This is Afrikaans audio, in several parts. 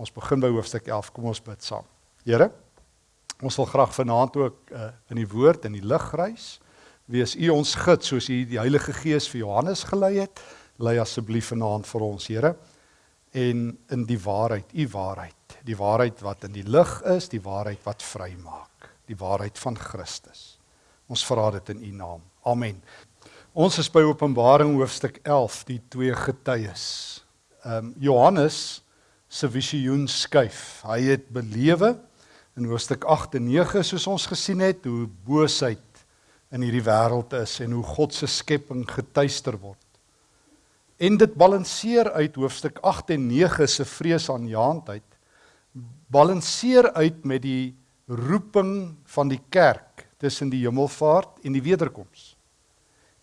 Ons begin by hoofstuk 11. Kom ons bid saam. Here, ons wil graag vanaand ook uh, in die woord en die lig reis. Wees U ons gids soos U die Heilige Gees vir Johannes gelei het. Lei asseblief vanaand vir ons, Here. En in die waarheid, U waarheid, die waarheid wat in die lig is, die waarheid wat vrymaak, die waarheid van Christus. Ons vra dit in U naam. Amen. Ons is by Openbaring hoofstuk 11, die twee getuies. Ehm um, Johannes se visioen skuif. Hy het belewe in hoofstuk 8 en 9 soos ons gesien het hoe boosheid in hierdie wêreld is en hoe God se skepping getuister word. En dit balanseer uit hoofstuk 8 en 9 se vreesaanjaendheid balanseer uit met die roeping van die kerk tussen die hemelvaart en die wederkoms.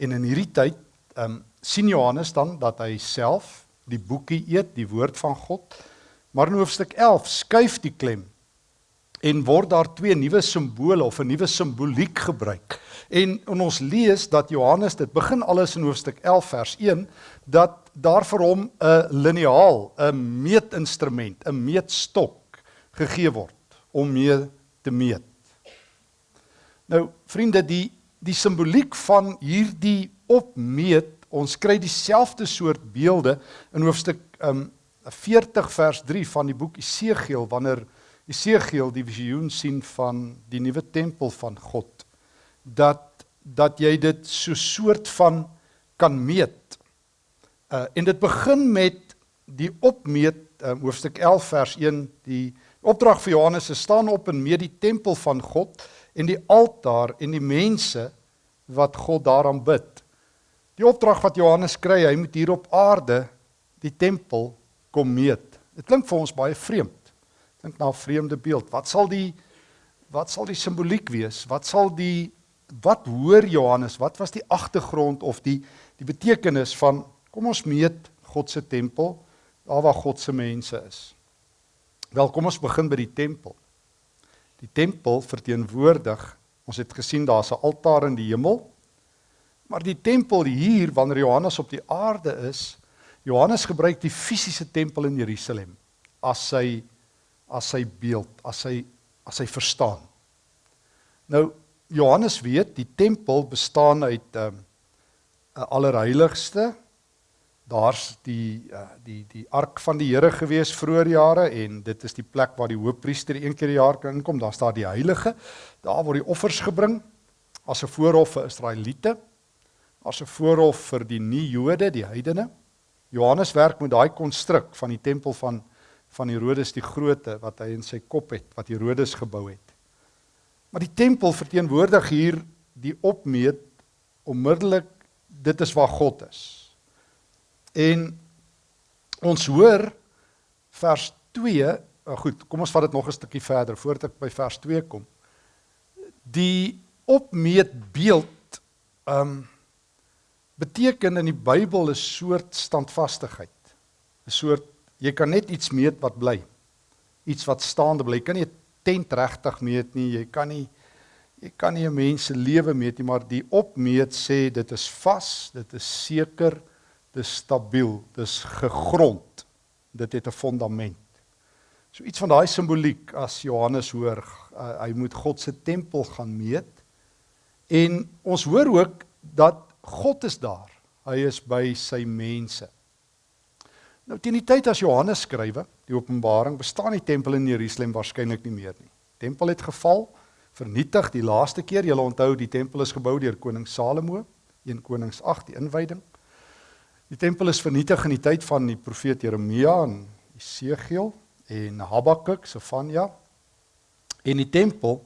En in hierdie tyd um, sien Johannes dan dat hy self die boekie eet, die woord van God, Maar in hoofstuk 11 skuif die klem en word daar twee nuwe simbole of 'n nuwe simboliek gebruik. En, en ons lees dat Johannes dit begin alles in hoofstuk 11 vers 1 dat daar vir hom 'n liniaal, 'n meetinstrument, 'n meetstok gegee word om mee te meet. Nou vriende, die die simboliek van hierdie opmeet, ons kry dieselfde soort beelde in hoofstuk um 40 vers 3 van die boek Esegiel wanneer Esegiel die visioen sien van die nuwe tempel van God dat dat jy dit so soort van kan meet. Uh en dit begin met die opmeet uh, hoofstuk 11 vers 1 die opdrag vir Johannes is staan op en meet die tempel van God en die altaar en die mense wat God daaraan bid. Die opdrag wat Johannes kry, hy moet hier op aarde die tempel kom meet. Dit klink vir ons baie vreemd. Dink na 'n vreemde beeld. Wat sal die wat sal die simboliek wees? Wat sal die wat hoor Johannes? Wat was die agtergrond of die die betekenis van kom ons meet God se tempel daar waar God se mense is? Wel, kom ons begin by die tempel. Die tempel verteenwoordig, ons het gesien daar's 'n altaar in die hemel. Maar die tempel hier wanneer Johannes op die aarde is, Johannes gebruik die fisiese tempel in Jerusalem as sy as sy beeld, as sy as hy verstaan. Nou Johannes weet die tempel bestaan uit 'n um, 'n allerheiligste. Daar's die uh, die die ark van die Here gewees vroeër jare en dit is die plek waar die hoofpriester een keer per jaar kan inkom. Daar's daar die heilige. Daar word die offers gebring as 'n voorhof vir Israeliete, as 'n voorhof vir die nie-Jode, die heidene. Johannes werk met daai konstruk van die tempel van van Herodes die Grote wat hy in sy kop het, wat Herodes gebou het. Maar die tempel verteenwoordig hier die opmeet onmiddellik dit is waar God is. En ons hoor vers 2, oh goed, kom ons vat dit nog 'n stukkie verder voordat ek by vers 2 kom. Die opmeet beeld um beteken in die Bybel 'n soort standvastigheid. 'n Soort jy kan net iets meet wat bly. Iets wat staande bly. Jy kan nie 'n tent regtig meet nie. Jy kan nie jy kan nie 'n mens se lewe meet nie, maar die opmeet sê dit is vas, dit is seker, dit is stabiel, dit is gegrond. Dit het 'n fondament. So iets van daai simboliek as Johannes hoor, uh, hy moet God se tempel gaan meet. En ons hoor ook dat God is daar. Hy is by sy mense. Nou teen die tyd as Johannes skrywe, die Openbaring, bestaan die tempel in Jerusalem waarskynlik nie meer nie. Tempel het geval, vernietig die laaste keer. Jy onthou die tempel is gebou deur koning Salomo, 1 Konings 8, die inwyding. Die tempel is vernietig in die tyd van die profeet Jeremia en Jesegiel en Habakuk, Sefanja. En die tempel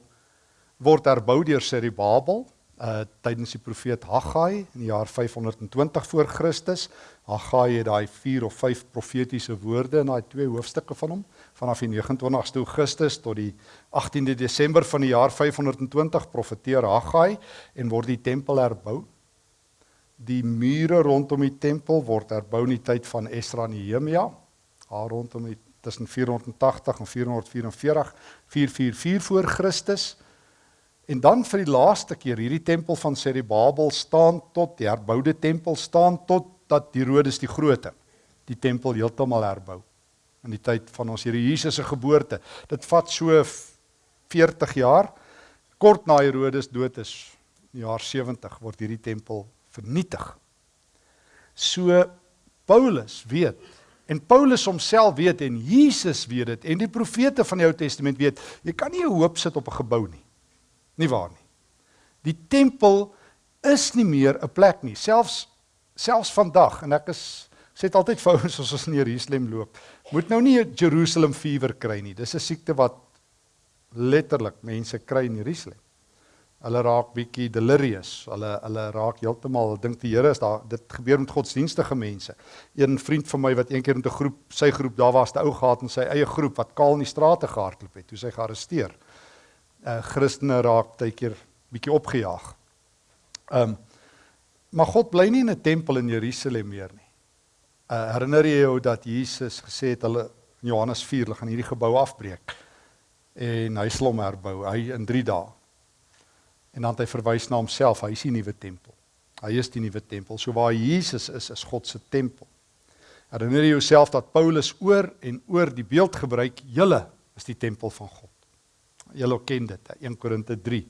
word herbou deur Zerubabel uh tydens die profeet Haggai in die jaar 520 voor Christus. Haggai het daai 4 of 5 profetiese woorde in daai twee hoofstukke van hom vanaf die 29ste Augustus tot die 18de Desember van die jaar 520 profeteer Haggai en word die tempel herbou. Die mure rondom die tempel word herbou in die tyd van Esra en Nehemia. Daar rondom die tussen 480 en 444 444 voor Christus. En dan vir die laaste keer hierdie tempel van Serubabel staan tot die herboude tempel staan tot dat Herodes die Grote die tempel heeltemal herbou. in die tyd van ons Here Jesus se geboorte. Dit vat so 40 jaar. Kort na Herodes dood is, in die jaar 70 word hierdie tempel vernietig. So Paulus weet en Paulus homself weet en Jesus weet dit en die profete van die Ou Testament weet, jy kan nie 'n hoop sit op 'n gebou nie. Nie waar nie. Die tempel is nie meer 'n plek nie. Selfs selfs vandag en ek is sê dit altyd vir ouens as ons in Jerusalem loop, moet nou nie 'n Jerusalem fever kry nie. Dis 'n siekte wat letterlik mense kry in Jerusalem. Hulle raak bietjie delirious. Hulle hulle raak heeltemal dink die Here is daar. Dit gebeur met godsdienstige mense. Een vriend van my wat eendag met 'n groep, sy groep, daar was 'n ou gehad in sy eie groep wat kaal in die strate gehardloop het. Toe sy gearresteer. Uh Christene raak baie keer bietjie opgejaag. Um maar God bly nie in 'n tempel in Jerusalem meer nie. Uh herinner jy jou dat Jesus gesê het hulle in Johannes 4 hulle gaan hierdie gebou afbreek en hy slom herbou hy in 3 dae. En dan het hy verwys na homself, hy is die nuwe tempel. Hy is die nuwe tempel. So waar Jesus is, is God se tempel. Herinner jy jouself dat Paulus oor en oor die beeld gebruik, julle is die tempel van God. Julle ken dit, 1 Korinte 3,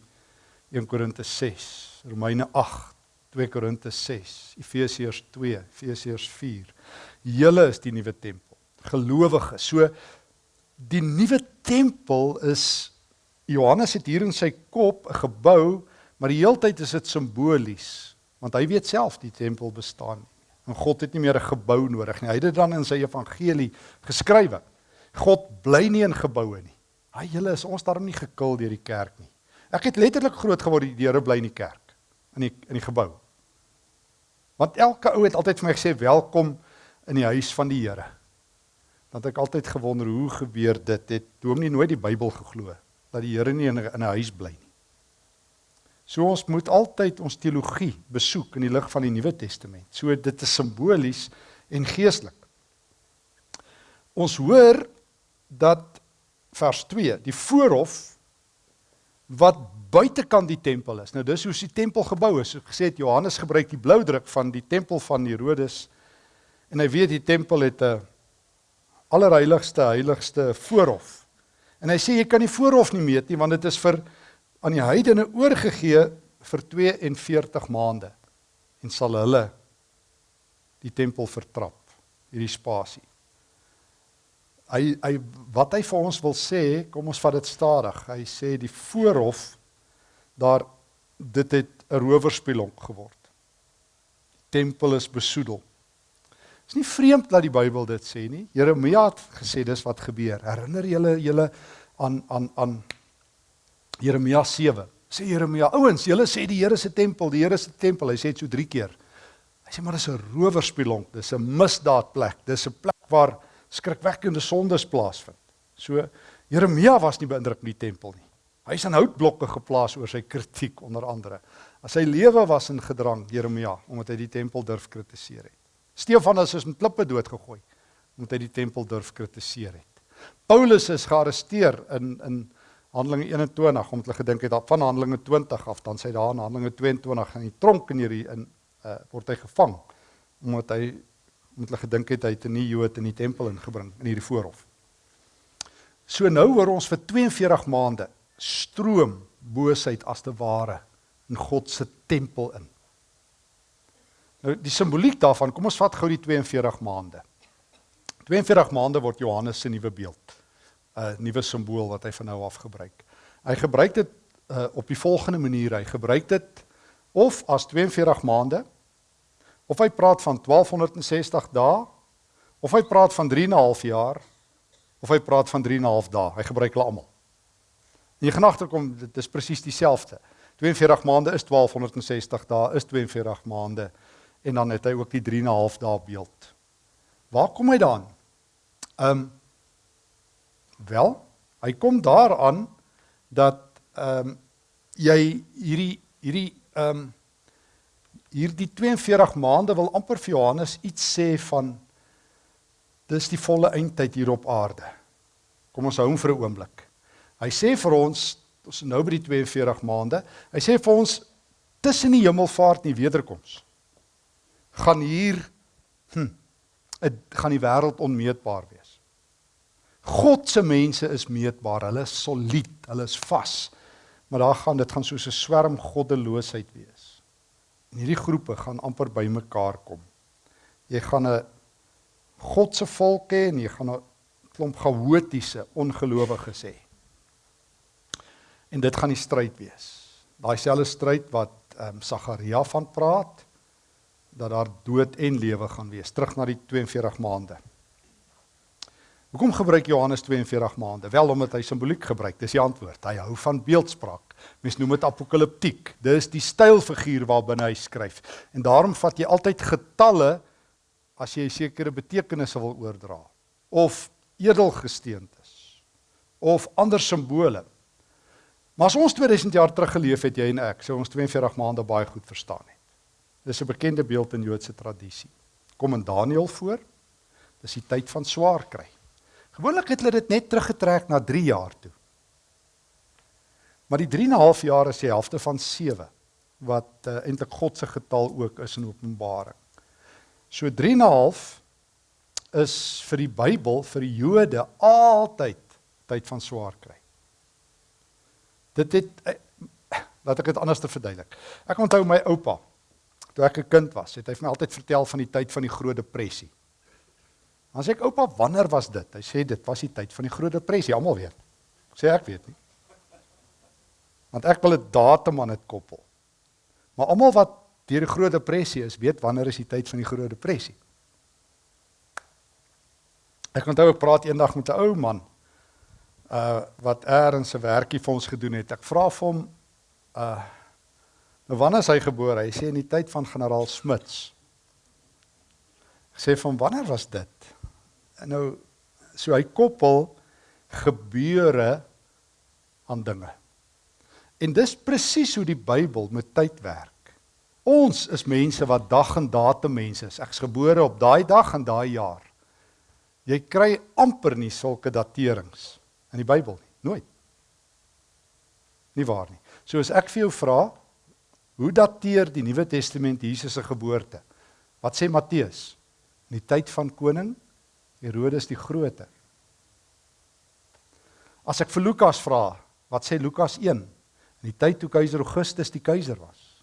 1 Korinte 6, Romeine 8, 2 Korinte 6, Efesiërs 2, Efesiërs 4. Julle is die nuwe tempel. Gelowiges. So die nuwe tempel is Johannes het hier in sy kop 'n gebou, maar die heeltyd is dit simbolies, want hy weet self die tempel bestaan nie. En God het nie meer 'n gebou nodig nie. Hy het dit dan in sy evangelie geskrywe. God bly nie in geboue nie. Hy julle is ons daarom nie gekil deur die kerk nie. Ek het letterlik groot geword die Here bly in die kerk, in die in die gebou. Want elke ou het altyd vir my gesê welkom in die huis van die Here. Want ek altyd gewonder hoe gebeur dit? Het Dominee nooit die Bybel geglo dat die Here nie in 'n huis bly nie. So ons moet altyd ons teologie besoek in die lig van die Nuwe Testament. So dit is simbolies en geestelik. Ons hoor dat vers 2, die voorhof wat buitekant die tempel is. Nou dis hoe die tempel gebou is. Ek gesê het Johannes gebruik die blou druk van die tempel van Herodes en hy weet die tempel het 'n allerheiligste heiligste voorhof. En hy sê jy kan die voorhof nie meet nie want dit is vir aan die heidene oorgegee vir 42 maande en sal hulle die tempel vertrap hierdie spasie. Hy hy wat hy vir ons wil sê, kom ons vat dit stadig. Hy sê die voorhof daar dit het 'n rowerspelonk geword. Die tempel is besoedel. Is nie vreemd dat die Bybel dit sê nie. Jeremia het gesê dis wat gebeur. Herinner julle julle aan aan aan Jeremia 7. Sê Jeremia, ouens, julle sê die Here se tempel, die Here se tempel. Hy sê dit so 3 keer. Hy sê maar dis 'n rowerspelonk, dis 'n misdaadplek, dis 'n plek waar skrikwekkende sondes plaasvind. So Jeremia was nie beïndruk met die tempel nie. Hy is aan houtblokke geplaas oor sy kritiek onder andere. As sy lewe was in gedrang Jeremia omdat hy die tempel durf kritiseer het. Stefanus is met klippe doodgegooi omdat hy die tempel durf kritiseer het. Paulus is gearresteer in in Handelinge 21 omdat hulle gedink het van Handelinge 20 af dan sy daar in Handelinge 22 in die tronk in hierdie in uh, word hy gevang omdat hy met hulle gedink het hy het 'n nuwe Jood in die tempel ingebring in hierdie voorhof. So nou hoor ons vir 42 maande stroom boosheid as te ware in God se tempel in. Nou die simboliek daarvan, kom ons vat gou die 42 maande. 42 maande word Johannes se nuwe beeld, 'n nuwe simbool wat hy van nou af gebruik. Hy gebruik dit uh, op die volgende manier. Hy gebruik dit of as 42 maande of hy praat van 1260 dae of hy praat van 3 en 'n half jaar of hy praat van 3 en 'n half dae. Hy gebruik hulle almal. En jy gaan agterkom dit is presies dieselfde. 42 maande is 1260 dae is 42 maande en dan het hy ook die 3 en 'n half dae beeld. Waar kom hy dan? Ehm um, wel, hy kom daaraan dat ehm um, jy hierdie hierdie ehm um, hierdie 42 maande wil amper vir Johannes iets sê van dis die volle eindtyd hier op aarde. Kom ons hou hom vir 'n oomblik. Hy sê vir ons, ons is nou by die 42 maande. Hy sê vir ons tussen die hemelvaart en die wederkoms gaan hier hm, het gaan die wêreld onmeetbaar wees. God se mense is meetbaar. Hulle is solied, hulle is vas. Maar daar gaan dit gaan soos 'n swerm goddeloosheid wees. En hierdie groepe gaan amper bymekaar kom. Jy gaan 'n God se volk hê en jy gaan 'n klomp chaotiese ongelowiges hê. En dit gaan die stryd wees. Daai selfde stryd wat ehm um, Sagaria van praat dat daar dood en lewe gaan wees. Terug na die 42 maande. Hoekom gebruik Johannes 42 maande? Wel omdat hy simboliek gebruik. Dis die antwoord. Hy hou van beeldspraak. Mens noem dit apokaliptiek. Dis die stylfiguur waarbinne hy skryf. En daarom vat jy altyd getalle as jy sekere betekenis wil oordra of edelgesteentes of ander simbole. Maar as ons 2000 jaar terug geleef het jy en ek, sou ons 42 maande baie goed verstaan het. Dis 'n bekende beeld in Joodse tradisie. Kom in Daniël voor. Dis die tyd van swaar kry. Gewoonlik het hulle dit net teruggetrek na 3 jaar toe. Maar die 3 en 'n half jaar is die helfte van 7 wat uh, eintlik God se getal ook is in Openbaring. So 3 en 'n half is vir die Bybel vir die Jode altyd tyd van swaar kry. Dit het uh, laat ek dit anders te verduidelik. Ek onthou my oupa toe ek 'n kind was, het hy vir my altyd vertel van die tyd van die Groot Depressie. Dan sê ek oupa, wanneer was dit? Hy sê dit was die tyd van die Groot Depressie, almal weet. Ek sê ek weet nie. Want ek wil 'n datum aan dit koppel. Maar almal wat deur die Groot Depressie is, weet wanneer is die tyd van die Groot Depressie. Ek onthou ek praat eendag met 'n ou man uh wat eers 'n werkie vir ons gedoen het. Ek vra vir hom uh nou wanneer is hy gebore? Hy sê in die tyd van generaal Smuts. Ek sê van wanneer was dit? Nou so hy koppel gebeure aan dinge. En dis presies hoe die Bybel met tyd werk. Ons is mense wat dag en datum mense is. Ek's gebore op daai dag en daai jaar. Jy kry amper nie sulke daterings in die Bybel nie, nooit. Nie waar nie. So as ek vir jou vra, hoe dateer die Nuwe Testament Jesus se geboorte? Wat sê Matteus? In die tyd van koning Herodes die Grote. As ek vir Lukas vra, wat sê Lukas 1? In die tyd toe keiser Augustus die keiser was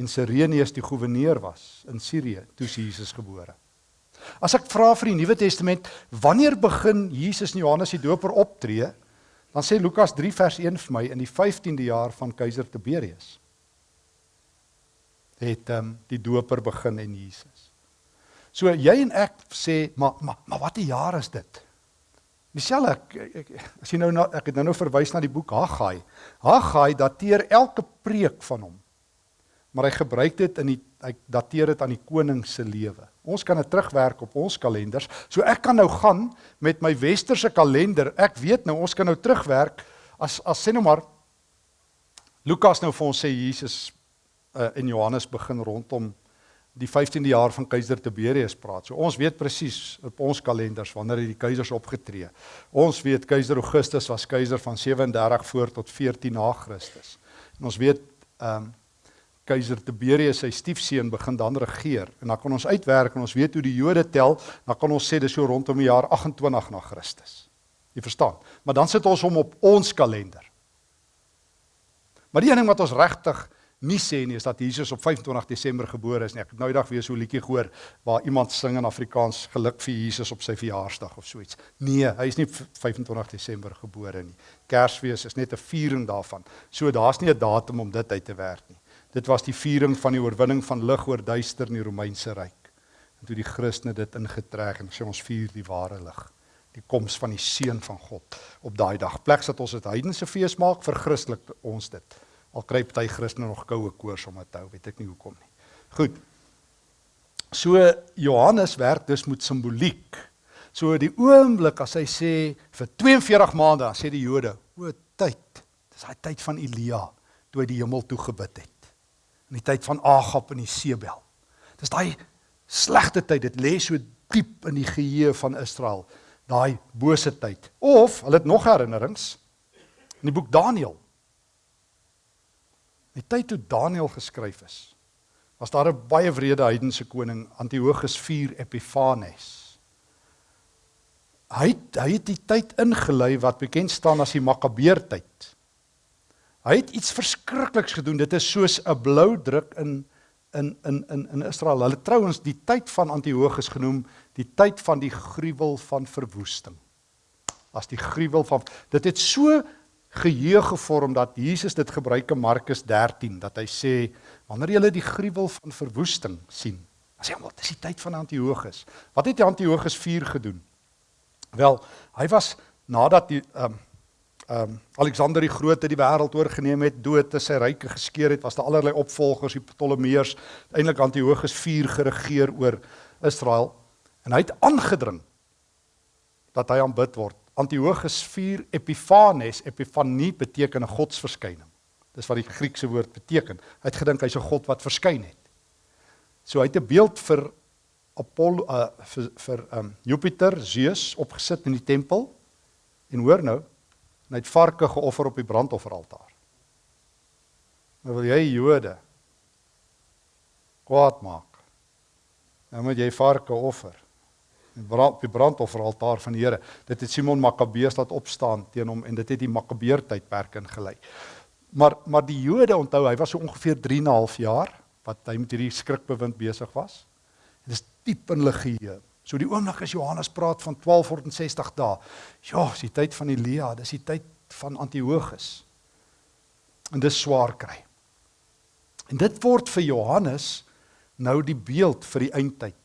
en Sirenius die goewerneur was in Sirië toe Jesus gebore. As ek vra vir die Nuwe Testament, wanneer begin Jesus en Johannes die Doper optree? Dan sê Lukas 3 vers 1 vir my in die 15de jaar van keiser Tiberius. Het um, die Doper begin en Jesus. So jy en ek sê, maar maar maar watter jaar is dit? Michelle, ek, ek as jy nou na, ek het nou nou verwys na die boek Haggai. Haggai dateer elke preek van hom. Maar hy gebruik dit in die hy dateer dit aan die koning se lewe. Ons kan dit terugwerk op ons kalenders. So ek kan nou gaan met my westerse kalender. Ek weet nou ons kan nou terugwerk as as sê nou maar Lukas nou vir ons sê Jesus uh, en Johannes begin rondom die 15de jaar van keiser Tiberius praat. So ons weet presies op ons kalenders wanneer die keisers opgetree. Ons weet keiser Augustus was keiser van 37 voor tot 14 na Christus. En ons weet ehm um, keiser Tiberius sy stiefseun begin dan regeer en dan kan ons uitwerk en ons weet hoe die Jode tel, dan kan ons sê dis so rondom die jaar 28 na Christus. Jy verstaan? Maar dan sit ons hom op ons kalender. Maar die een ding wat ons regtig nie sê nie is dat Jesus op 25 Desember gebore is nie. Ek het nou eendag weer so 'n liedjie gehoor waar iemand sing in Afrikaans geluk vir Jesus op sy verjaarsdag of so iets. Nee, hy is nie 25 Desember gebore nie. Kersfees is net 'n viering daarvan. So daar's nie 'n datum om dit uit te werk nie. Dit was die viering van die oorwinning van lig oor duister in die Romeinse ryk. En toe die Christene dit ingetrek en sê ons vier die ware lig die koms van die seun van God op daai dag. Pleks dat ons dit heidense fees maak vir Christelik ons dit. Al kry party Christene nog koue koors om dit hou, weet ek nie hoekom nie. Goed. So Johannes werk dus met simboliek. So die oomblik as hy sê vir 42 maande, dan sê die Jode, o tyd. Dis daai tyd van Elia toe hy die hemel toe gebid het. In die tyd van Agab en die Sebel. Dis daai slegte tyd. Dit lê so diep in die geheue van Israel, daai bose tyd. Of hulle het nog herinnerings in die boek Daniël Die tyd toe Daniël geskryf is, was daar 'n baie wrede heidense koning Antiochus IV Epiphanes. hy hy het die tyd ingelei wat bekend staan as die Makabeertyd. Hy het iets verskrikliks gedoen. Dit is soos 'n blou druk in in in in in Israel. Hulle trouens die tyd van Antiochus genoem die tyd van die gruwel van verwoesting. As die gruwel van dit het so geheue gevorm dat Jesus dit gebruik in Markus 13 dat hy sê wanneer jy die gruwel van verwoesting sien, dan sê almal dis die tyd van Antiochus. Wat het Antiochus 4 gedoen? Wel, hy was nadat die ehm um, ehm um, Alexander die Grote die wêreld oorgeneem het, dood te sy ryke geskeur het, was daar allerlei opvolgers, die Ptolemeërs, eintlik Antiochus 4 geregeer oor Israel en hy het aangedring dat hy aanbid word. Antiochus 4 Epiphanes, Epifanie beteken 'n godsverskyning. Dis wat die Griekse woord beteken. Hy het gedink hy's 'n god wat verskyn het. So hy het 'n beeld vir Apollo uh, vir vir um Jupiter, Zeus opgesit in die tempel. En hoor nou, hy het varke geoffer op die brandofferaltaar. Nou wil jy Jode kwaad maak. Nou moet jy varke offer. Brand die brandofferaltaar van die Here. Dit het Simon Makkabeus laat opstaan teen hom en dit het die Makkabeer tydperk ingelei. Maar maar die Jode onthou, hy was so ongeveer 3 en 'n half jaar wat hy met hierdie skrikbewind besig was. Dit is diep in hulle geheue. So die oomblik as Johannes praat van 1260 dae. Ja, dis die tyd van Elia, dis die tyd van Antiochus. En dis swaar kry. En dit word vir Johannes nou die beeld vir die eindtyd.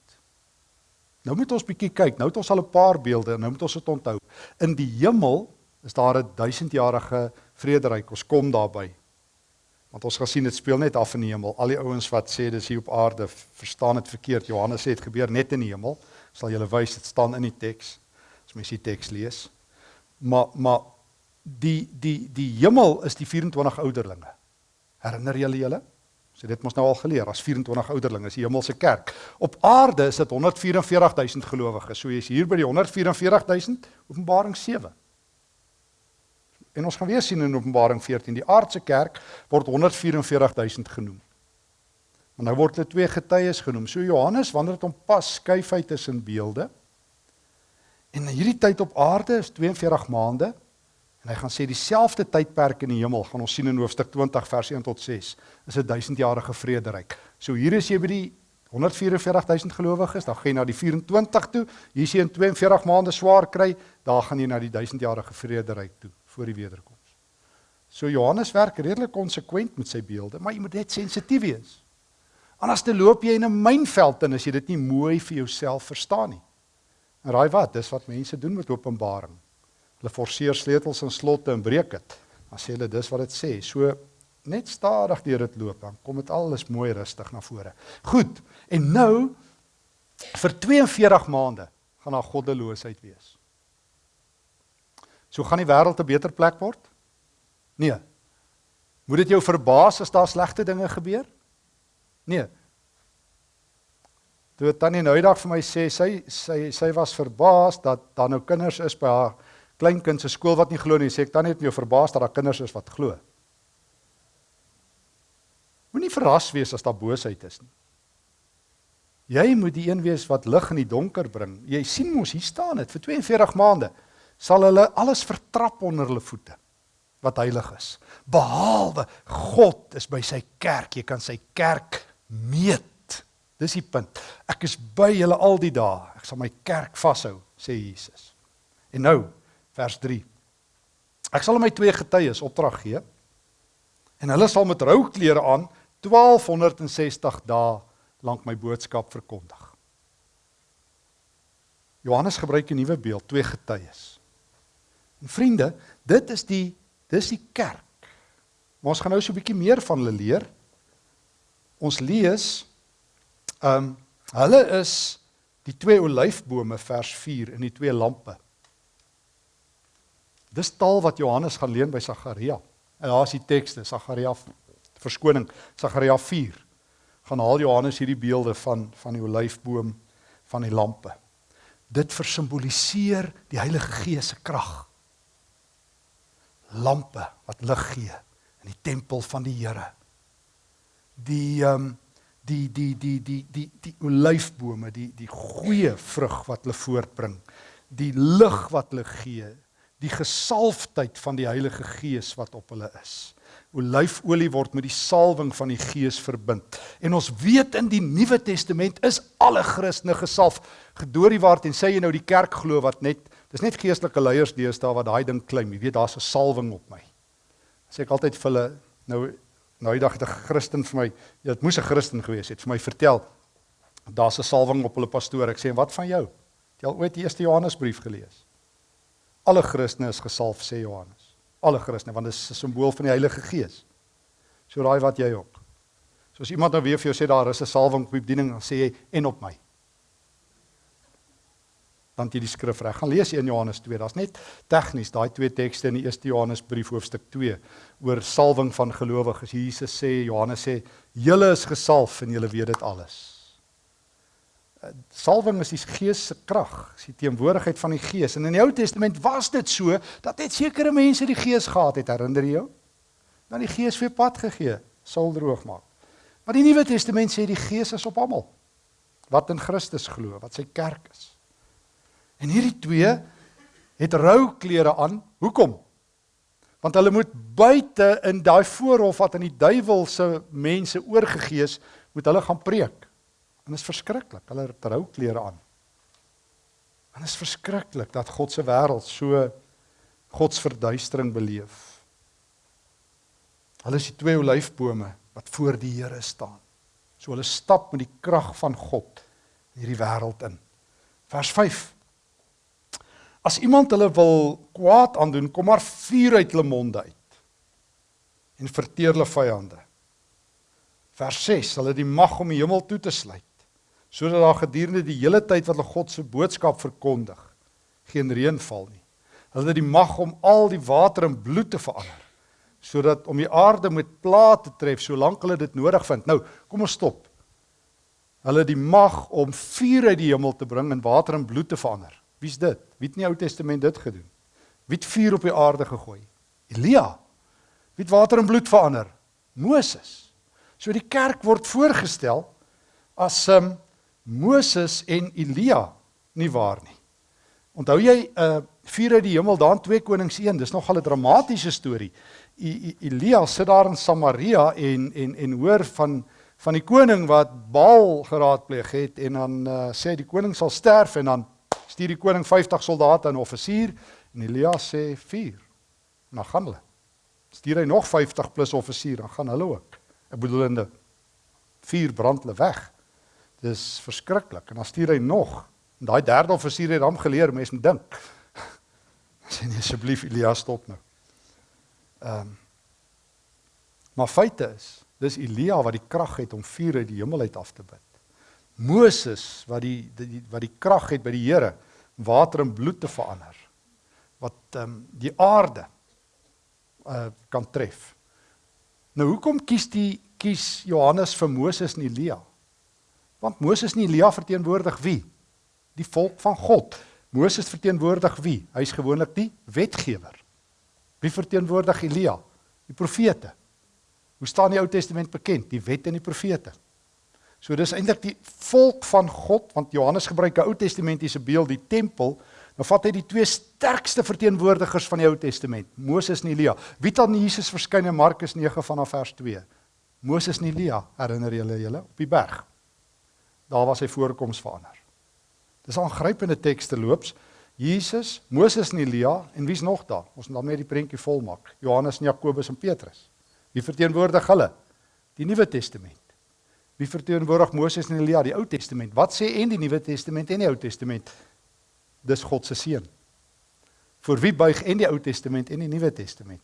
Nou moet ons bietjie kyk. Nou het ons al 'n paar beelde en nou moet ons dit onthou. In die hemel is daar 'n duisendjarige vrederyk. Ons kom daarby. Want ons gaan sien dit speel net af in die hemel. Al die ouens wat sê dis hier op aarde, verstaan dit verkeerd. Johannes sê dit gebeur net in die hemel. Sal julle wys dit staan in die teks. As mens die teks lees. Maar maar die die die hemel is die 24 ouderlinge. Herinner julle julle? So dit mos nou al geleer as 24 ouderlinge is die hemelse kerk. Op aarde is dit 144000 gelowiges. So jy's hier by die 144000 Openbaring 7. En ons gaan weer sien in Openbaring 14, die aardse kerk word 144000 genoem. Maar nou word hulle twee getuies genoem. So Johannes, wanneer dit hom pas, skuif hy tussen beelde. En hierdie tyd op aarde is 42 maande en hy gaan sê dieselfde tydperk in die hemel gaan ons sien in hoofstuk 20 vers 1 tot 6 is 'n duisendjarige vrederyk. So hier is jy by die 144000 gelowiges, dan gaan jy na die 24 toe. Hier is jy in 42 maande swaar kry, daar gaan jy na die duisendjarige vrederyk toe voor die wederkoms. So Johannes werk redelik konsekwent met sy beelde, maar jy moet net sensitief wees. Anders te loop jy in 'n mynveld en as jy dit nie mooi vir jouself verstaan nie. En raai wat, dis wat mense doen met Openbaring. Hulle forceer sleutels en slotte en breek dit. Dan sê hulle dis wat dit sê. So net stadig deur dit loop dan kom dit alles mooi rustig na vore. Goed. En nou vir 42 maande gaan daar goddeloosheid wees. So gaan die wêreld 'n beter plek word? Nee. Moet dit jou verbaas as daar slegte dinge gebeur? Nee. Toe tannie nou eendag vir my sê sy sy sy was verbaas dat daar nou kinders is by haar kleinkind se skool wat nie glo nie. Sê ek tannie het my verbaas dat daar kinders is wat glo. Moenie verras wees as daar boosheid is nie. Jy moet die een wees wat lig in die donker bring. Jy sien mos hier staan dit vir 42 maande sal hulle alles vertrap onder hulle voete wat heilig is. Behalwe God is by sy kerk. Jy kan sy kerk meet. Dis die punt. Ek is by julle al die dae. Ek sal my kerk vashou, sê Jesus. En nou, vers 3. Ek sal my twee getuies opdrag gee en hulle sal met rou klere aan 1260 dae lank my boodskap verkondig. Johannes gebruik 'n nuwe beeld, twee getuies. En vriende, dit is die dis die kerk. Maar ons gaan nou so 'n bietjie meer van hulle leer. Ons lees ehm um, hulle is die twee olyfbome vers 4 in die twee lampe. Dis taal wat Johannes gaan leen by Sagaria. En daar is die tekste Sagaria verskoning Sagaria 4. Gaan haal Johannes hierdie beelde van van die olyfboom van die lampe. Dit versimboliseer die Heilige Gees se krag lampe wat lig gee in die tempel van die Here. Die ehm um, die die die die die die olyfbome, die die goeie vrug wat hulle voortbring. die lig wat hulle gee, die gesalfdheid van die Heilige Gees wat op hulle is. Olyfolie word met die salwing van die Gees verbind. En ons weet in die Nuwe Testament is alle Christene gesalf. Gedoorie waar en sê jy nou die kerk glo wat net dis net geestelike leiers deesdae wat daai ding klim. Jy weet daar's 'n salwing op my. Sê ek altyd vir hulle nou nou die dag het 'n Christen vir my, ja, dit moes 'n Christen gewees het, vir my vertel daar's 'n salwing op hulle pastoor. Ek sê wat van jou? Het jy al ooit die eerste Johannesbrief gelees? Alle Christene is gesalf sê Johannes. Alle Christene want dit is 'n simbool van die Heilige Gees. So raai wat jy ook. So as iemand nou weer vir jou sê daar is 'n salwing op die bediening, dan sê jy en op my. Dan jy die skrif reg. Gaan lees 1 Johannes 2. Daar's net tegnies daai twee tekste in die 1 Johannesbrief hoofstuk 2 oor salwing van gelowiges. Jesus sê Johannes sê julle is gesalf en julle weet dit alles salwing is die Gees se krag, is die teenwoordigheid van die Gees. En in die Ou Testament was dit so dat net sekere mense die Gees gehad het, herinner jy jou? Dan die Gees weer pad gegee, sal droog maak. Maar die Nuwe Testament sê die Gees is op almal wat in Christus glo, wat sy kerk is. En hierdie twee het rou klere aan. Hoekom? Want hulle moet buite in daai voorhof wat aan die duiwel se mense oorgegee is, moet hulle gaan preek. En dit is verskriklik. Hulle het trouklere aan. En dit is verskriklik dat God se wêreld so God se verduistering beleef. Hulle is die twee olyfbome wat voor die Here staan. So hulle stap met die krag van God hierdie wêreld in. Vers 5. As iemand hulle wil kwaad aandoen, kom maar vuur uit hulle monde uit en verteer hulle vyande. Vers 6. Hulle het die mag om die hemel toe te sluit sodat daar gedurende die hele tyd wat hulle God se boodskap verkondig, geen reën val nie. Hulle het die mag om al die water in bloed te verander, sodat om die aarde met plaag te tref solank hulle dit nodig vind. Nou, kom ons stop. Hulle het die mag om vuur uit die hemel te bring en water in bloed te verander. Wie's dit? Wie het in die Ou Testament dit gedoen? Wie het vuur op die aarde gegooi? Elia. Wie het water in bloed verander? Moses. So die kerk word voorgestel as 'n um, Moses en Elia nie waar nie. Onthou jy uh vuur uit die hemel daar in 2 Konings 1, dis nogal 'n dramatiese storie. I, I, Elia sit daar in Samaria en en en hoor van van die koning wat Baal geraadpleeg het en dan uh, sê die koning sal sterf en dan stuur die koning 50 soldate en 'n offisier en Elia sê 4. Dan gaan hulle. Stuur hy nog 50 plus offisier, dan gaan hulle ook. Ek bedoel in die 4 brand hulle weg. Dis verskriklik. En dan stuur hy nog. En daai derde offisier het hom geleer, mense moet dink. Sê nee asseblief Elias stop nou. Ehm um, Maar feite is, dis Elia wat die krag het om vuur uit die hemel uit af te bid. Moses wat die, die wat die krag het by die Here water in bloed te verander. Wat ehm um, die aarde uh kan tref. Nou hoekom kies die kies Johannes vir Moses en Elia? Want Moses en Elia verteenwoordig wie? Die volk van God. Moses verteenwoordig wie? Hy's gewoonlik die wetgewer. Wie verteenwoordig Elia? Die profete. Hoe staan die Ou Testament bekend? Die wet en die profete. So dis eintlik die volk van God want Johannes gebruik 'n Ou Testamentiese beeld, die tempel. Nou vat hy die twee sterkste verteenwoordigers van die Ou Testament, Moses en Elia. Wie het aan Jesus verskyn in Markus 9 vanaf vers 2? Moses en Elia, herinner julle julle op die berg daar was sy voorkoms verander. Dis aangrypende teks te loops. Jesus, Moses en Elia en wie's nog daar? Ons moet daarmee die prentjie volmaak. Johannes en Jakobus en Petrus. Wie verteenwoordig hulle? Die Nuwe Testament. Wie verteenwoordig Moses en Elia? Die Ou Testament. Wat sê en die Nuwe Testament en die Ou Testament? Dis God se seun. Vir wie buig en die Ou Testament en die Nuwe Testament?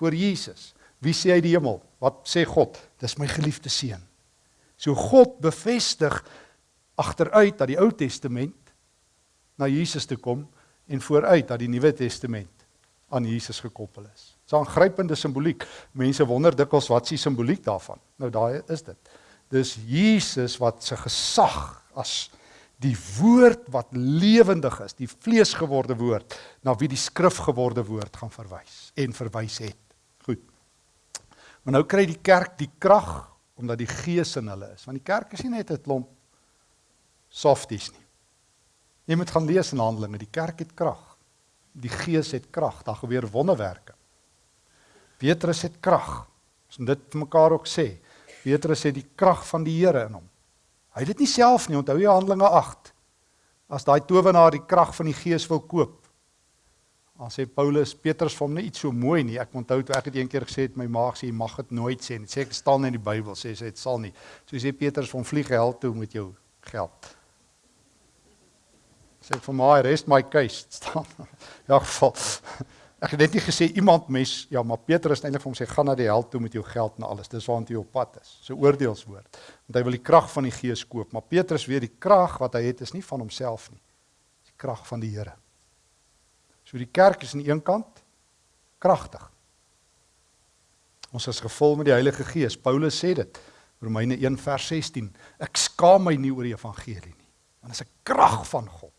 Vir Jesus. Wie sê hy die hemel? Wat sê God? Dis my geliefde seun. So God bevestig agteruit dat die Ou Testament na Jesus toe kom en vooruit dat die Nuwe Testament aan Jesus gekoppel is. Dis 'n aangrypende simboliek. Mense wonder dikwels wat s'ie simboliek daarvan. Nou daai is dit. Dis Jesus wat se gesag as die woord wat lewendig is, die vleesgeworde woord na wie die skrif geworde woord gaan verwys en verwys het. Goed. Maar nou kry die kerk die krag omdat die gees in hulle is. Want die kerk is nie net 'n klomp softies nie. Jy moet gaan lees in Handelinge, die kerk het krag. Die Gees het krag, daar gebeur wonderwerke. Petrus het krag. Ons moet dit vir mekaar ook sê. Petrus het die krag van die Here in hom. Hy het dit nie self nie, onthou jy Handelinge 8. As daai towenaar die krag van die Gees wil koop. Dan sê Paulus, Petrus vir hom net iets so mooi nie. Ek onthou toe ek dit een keer gesê het, my maag sê jy mag dit nooit sê nie. Sê ek staan in die Bybel sê sy dit sal nie. So sê Petrus van vlieg hel toe met jou geld. Sê vir my rest my case staan. Ja geval. Ek het net nie gesê iemand mes ja, maar Petrus eintlik vir hom sê gaan na die hel toe met jou geld en alles. Dis waar jy op pad is. So oordeelswoord. Want hy wil die krag van die Gees koop, maar Petrus weet die krag wat hy het is nie van homself nie. Dis die krag van die Here. So die kerk is aan die een kant kragtig. Ons is gevul met die Heilige Gees. Paulus sê dit. Romeine 1 vers 16. Ek skaam my nie oor die evangelie nie, want dit is 'n krag van God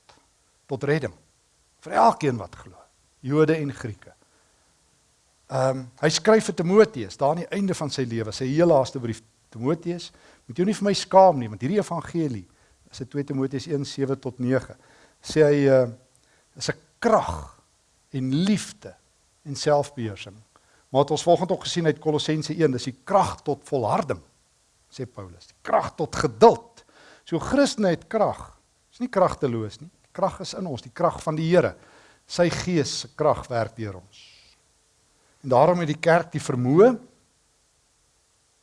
tot redding vir elkeen wat glo, Jode en Grieke. Ehm um, hy skryf vir Timoteus daar aan die einde van sy lewe, sy heel laaste brief Timoteus, moet jy nie vir my skaam nie want hierdie evangelie is 'n 2 Timoteus 1:7 tot 9. Sê hy uh is 'n krag en liefde en selfbeheersing. Maar wat ons volgens ook gesien uit Kolossense 1, dis die krag tot volharding, sê Paulus. Die krag tot geduld. So Christene het krag. Is nie kragteloos nie krag is in ons, die krag van die Here. Sy gees se krag werk deur ons. En daarom het die kerk die vermoë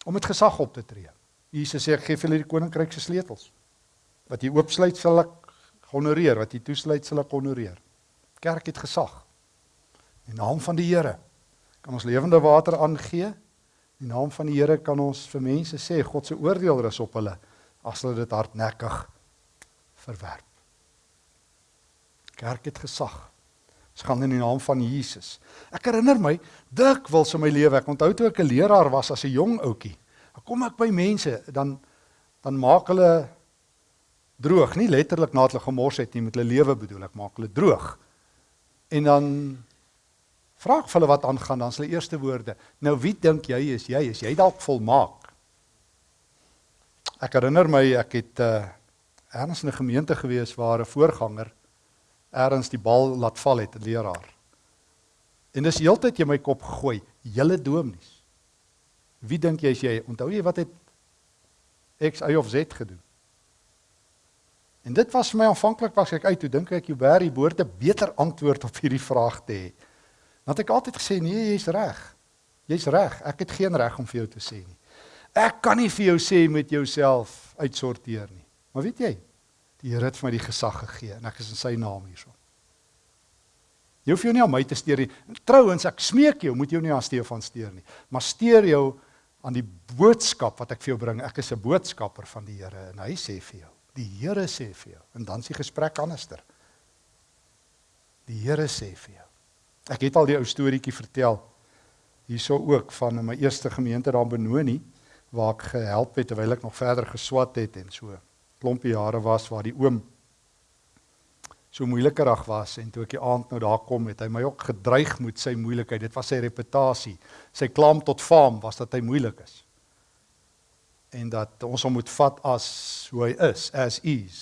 om met gesag op te tree. Jesus sê ek gee vir julle die koninkryk se sleutels. Wat jy oopsluit sal ek honoreer, wat jy toesluit sal ek honoreer. Kerk het gesag. In naam van die Here kan ons lewende water aangee. In naam van die Here kan ons vir mense sê God se oordeel rus op hulle as hulle dit hardnekkig verwerp. Kerk het gesag. Ons gaan in die naam van Jesus. Ek herinner my dikwels in my lewe, ek onthou toe ek 'n leraar was as 'n jong ouetjie. Dan kom ek by mense, dan dan maak hulle droog, nie letterlik nadat hulle gemors het nie, met hulle lewe bedoel ek, maak hulle droog. En dan vra ek hulle wat aangaan, dan is hulle eerste woorde: "Nou wie dink jy is jy? Is jy dalk volmaak?" Ek herinner my ek het uh ergens in 'n gemeente gewees waar 'n voorganger ergens die bal laat val het 'n leraar. En dis heeltyd jy my kop gooi, julle dominees. Wie dink jy is jy? Onthou jy wat het X Y of Z gedoen? En dit was vir my aanvanklik was ek uit toe dink ek Barry behoort 'n beter antwoord op hierdie vraag te hê. Want ek altyd gesê nee, jy's reg. Jy's reg. Ek het geen reg om vir jou te sê nie. Ek kan nie vir jou sê met jouself uitsorteer nie. Maar weet jy, Die Here het vir my die gesag gegee en ek is in sy naam hierso. Jy hoef jou nie aan my te steur nie. Trouwens, ek smeek jou, moet jou nie aan Stefan steur nie, maar steur jou aan die boodskap wat ek vir jou bring. Ek is 'n boodskapper van die Here en hy sê vir jou. Die Here sê vir jou en dan is die gesprek anderster. Die Here sê vir jou. Ek het al die ou storieetjie vertel hierso ook van my eerste gemeente daar in Benoni waar ek gehelp het terwyl ek nog verder geswat het en so klompie jare was waar die oom so moeilikerig was en toe ek die aand nou daar kom het hy my ook gedreig met sy moeilikheid. Dit was sy reputasie. Sy klam tot faam was dat hy moeilik is en dat ons hom moet vat as hoe hy is as is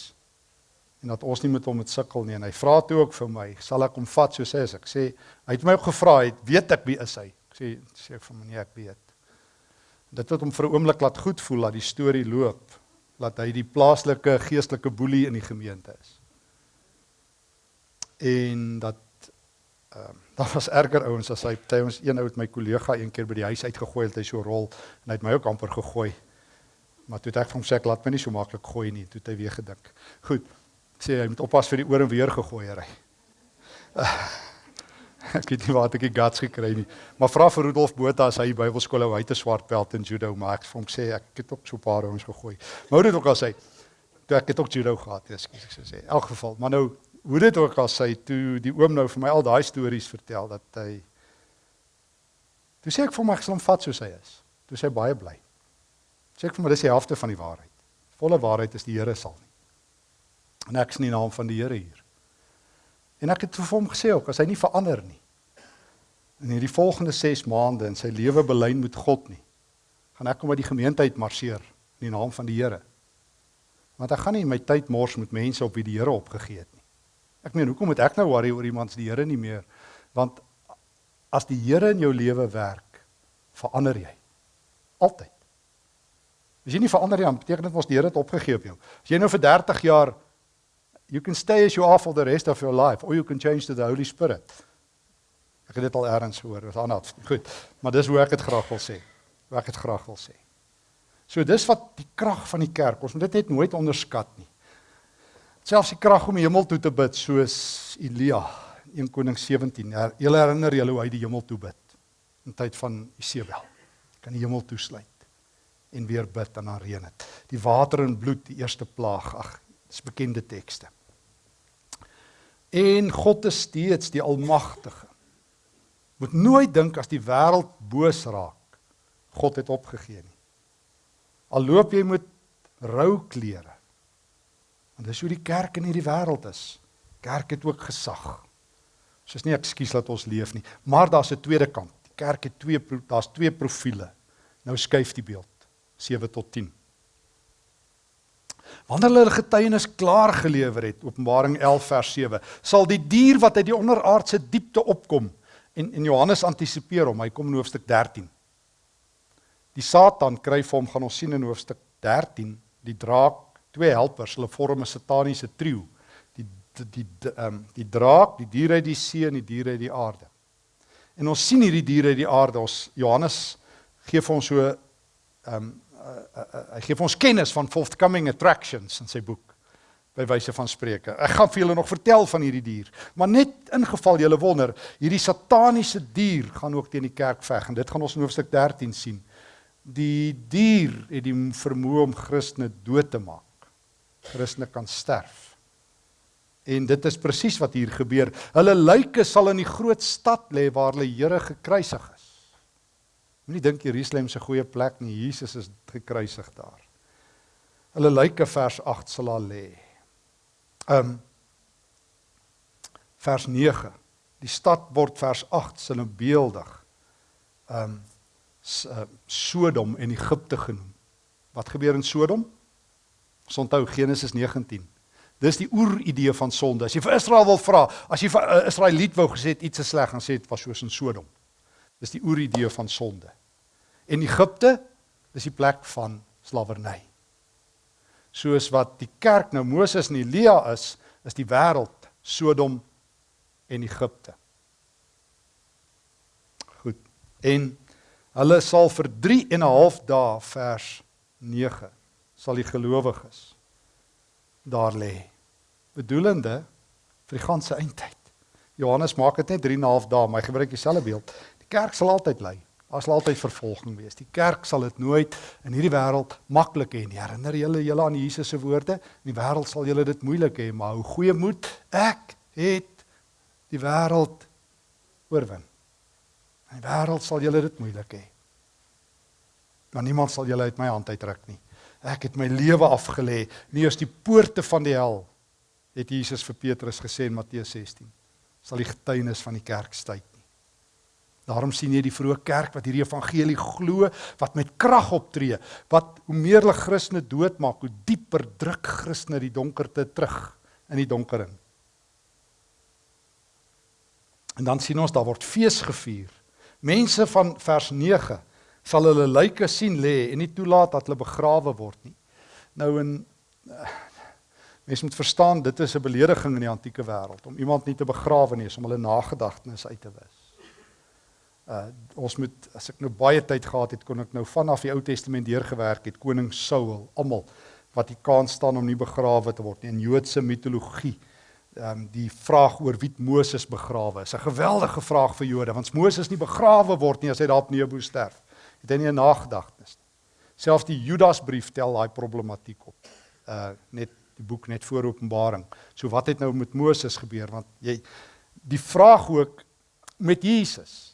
en dat ons nie met hom moet sukkel nie en hy vra toe ook vir my sal ek hom vat soos hy is ek sê hy het my ook gevra het weet ek wie is hy ek sê sê ek vir my nee ek weet dit het hom vir 'n oomblik laat goed voel dat die storie loop dat hy die plaaslike geestelike boelie in die gemeente is. En dat ehm uh, daar was erger ouens as hy party ons een ou met my kollega een keer by die huis uitgegooi het hy so rol en hy het my ook amper gegooi. Maar toe het ek vir hom sê ek laat my nie so maklik gooi nie, toe het hy weer gedink. Goed. Sê hy moet oppas vir die oor en weer gegooi ry. Uh, ek weet nie waar ek die guts gekry nie. Maar vra vir Rudolf Botha as hy by Bybelskool hou, hy het 'n swart belt in judo, maar ek vir hom sê ek het ook so 'n paar ons gegooi. Maar hoe dit ook al sê, toe ek het ook judo gehad, ekskuus ek sou sê. In elk geval, maar nou hoe dit ook al sê, toe die oom nou vir my al daai stories vertel dat hy Toe sê ek vir hom ek sal hom vat soos hy is. Toe sê hy baie bly. Sê ek vir hom dis die helfte van die waarheid. Volle waarheid is die Here sal nie. En ek is in die naam van die Here hier. En ek het vir hom gesê ook as hy nie verander nie in hierdie volgende 6 maande in sy lewe belyn met God nie, gaan ek hom uit die gemeente uit marseer in die naam van die Here. Want ek gaan nie my tyd mors met mense op wie die Here opgegee het nie. Ek meen, hoekom moet ek nou worry oor iemand se die Here nie meer? Want as die Here in jou lewe werk, verander jy. Altyd. As jy nie verander nie, dan beteken dit mos die Here het opgegee op jou. As jy nou vir 30 jaar you can stay as you are for the rest of your life or you can change to the Holy Spirit. Ek het dit al eers gehoor, wat anders. Goed. Maar dis hoe ek dit graag wil sê. Hoe ek dit graag wil sê. So dis wat die krag van die kerk. Ons moet dit net nooit onderskat nie. Selfs die krag om die hemel toe te bid soos Elia 1 Koning 17. Julle herinner julle hoe hy die hemel toe bid in tyd van Isebel. Kan die hemel toesluit en weer bid en dan reën dit. Die water en bloed, die eerste plaag. Ag, dis bekende tekste. En God is steeds die almagtige. Moet nooit dink as die wêreld boos raak, God het opgegee nie. Al loop jy met rou klere. Want dis hoe die kerk in hierdie wêreld is. Kerk het ook gesag. Soos nie ekskuus dat ons leef nie, maar daar's 'n tweede kant. Die kerk het twee daar's twee profile. Nou skuif die beeld 7 tot 10. Wanneer hulle getuienis klaar gelewer het, Openbaring 11 vers 7, sal die dier wat uit die onderaardse diepte opkom en en Johannes antisipeer hom, hy kom in hoofstuk 13. Die Satan kry vir hom gaan ons sien in hoofstuk 13, die draak, twee helpers, hulle vorm 'n sataniese trio. Die die die ehm um, die draak, die diere uit die see en die diere uit die aarde. En ons sien hierdie diere uit die aarde. Ons Johannes gee vir ons so ehm um, uh, uh, hy gee vir ons kennis van forthcoming attractions in sy boek by wyse van spreuke. Ek gaan vir julle nog vertel van hierdie dier, maar net ingeval julle wonder, hierdie sataniese dier gaan ook teen die kerk veg en dit gaan ons in hoofstuk 13 sien. Die dier het die vermoë om Christene dood te maak. Christene kan sterf. En dit is presies wat hier gebeur. Hulle lyke sal in die groot stad lê waar hulle Here gekruisig is. Moenie dink Jerusalem 'n goeie plek nie. Jesus is gekruisig daar. Hulle lyke vers 8 sal daar lê. Um vers 9. Die stad word vers 8 sinnebeeldig. Um Sodom en Egipte genoem. Wat gebeur in Sodom? Ons onthou Genesis 19. Dis die oeridee van sonde. As jy vir Israel wil vra, as jy vir uh, Israeliet wou gesê iets is sleg, dan sê dit was soos in Sodom. Dis die oeridee van sonde. En Egipte is die plek van slawerny. Soos wat die kerk nou Moses en Elia is, is die wêreld Sodom en Egipte. Goed. En hulle sal vir 3 en 'n half dae vers 9 sal die gelowiges daar lê. Bedoelende vir die ganse eindtyd. Johannes maak dit net 3 en 'n half dae, maar hy gebruik dieselfde beeld. Die kerk sal altyd lê. Daar sal altyd vervolging wees. Die kerk sal dit nooit in hierdie wêreld maklik hê nie. Herinner julle julle aan Jesus se woorde? In die wêreld sal julle dit moeilik hê, maar hou goeie moed. Ek het die wêreld oorwin. In die wêreld sal julle dit moeilik hê. Maar niemand sal julle uit my hand uitruk nie. Ek het my lewe afgelê. Nie eens die poorte van die hel het Jesus vir Petrus gesê in Matteus 16 sal die getuienis van die kerk styt. Daarom sien jy die vroeë kerk wat hierdie evangelie glo, wat met krag optree, wat hoe meer hulle Christene doodmaak, hoe dieper druk Christene die donkerte terug in die donker in. En dan sien ons daar word fees gevier. Mense van vers 9 sal hulle lyke sien lê en nie toelaat dat hulle begrawe word nie. Nou in eh, mense moet verstaan dit is 'n belediging in die antieke wêreld om iemand nie te begrawe nie, om hulle nagedagtenis uit te wis. Uh ons moet as ek nou baie tyd gehad het kon ek nou vanaf die Ou Testament deurgewerk het koning Saul almal wat die kans staan om nie begrawe te word nie in Joodse mitologie. Ehm um, die vraag oor wie Moses begrawe is 'n geweldige vraag vir Jode want Moses nie begrawe word nie as hy daar op Nebo sterf. Het hy nie 'n nagedagtenis nie. Selfs die Judasbrief tel daai problematiek op. Uh net die boek net voor Openbaring. So wat het nou met Moses gebeur want jy die vraag ook met Jesus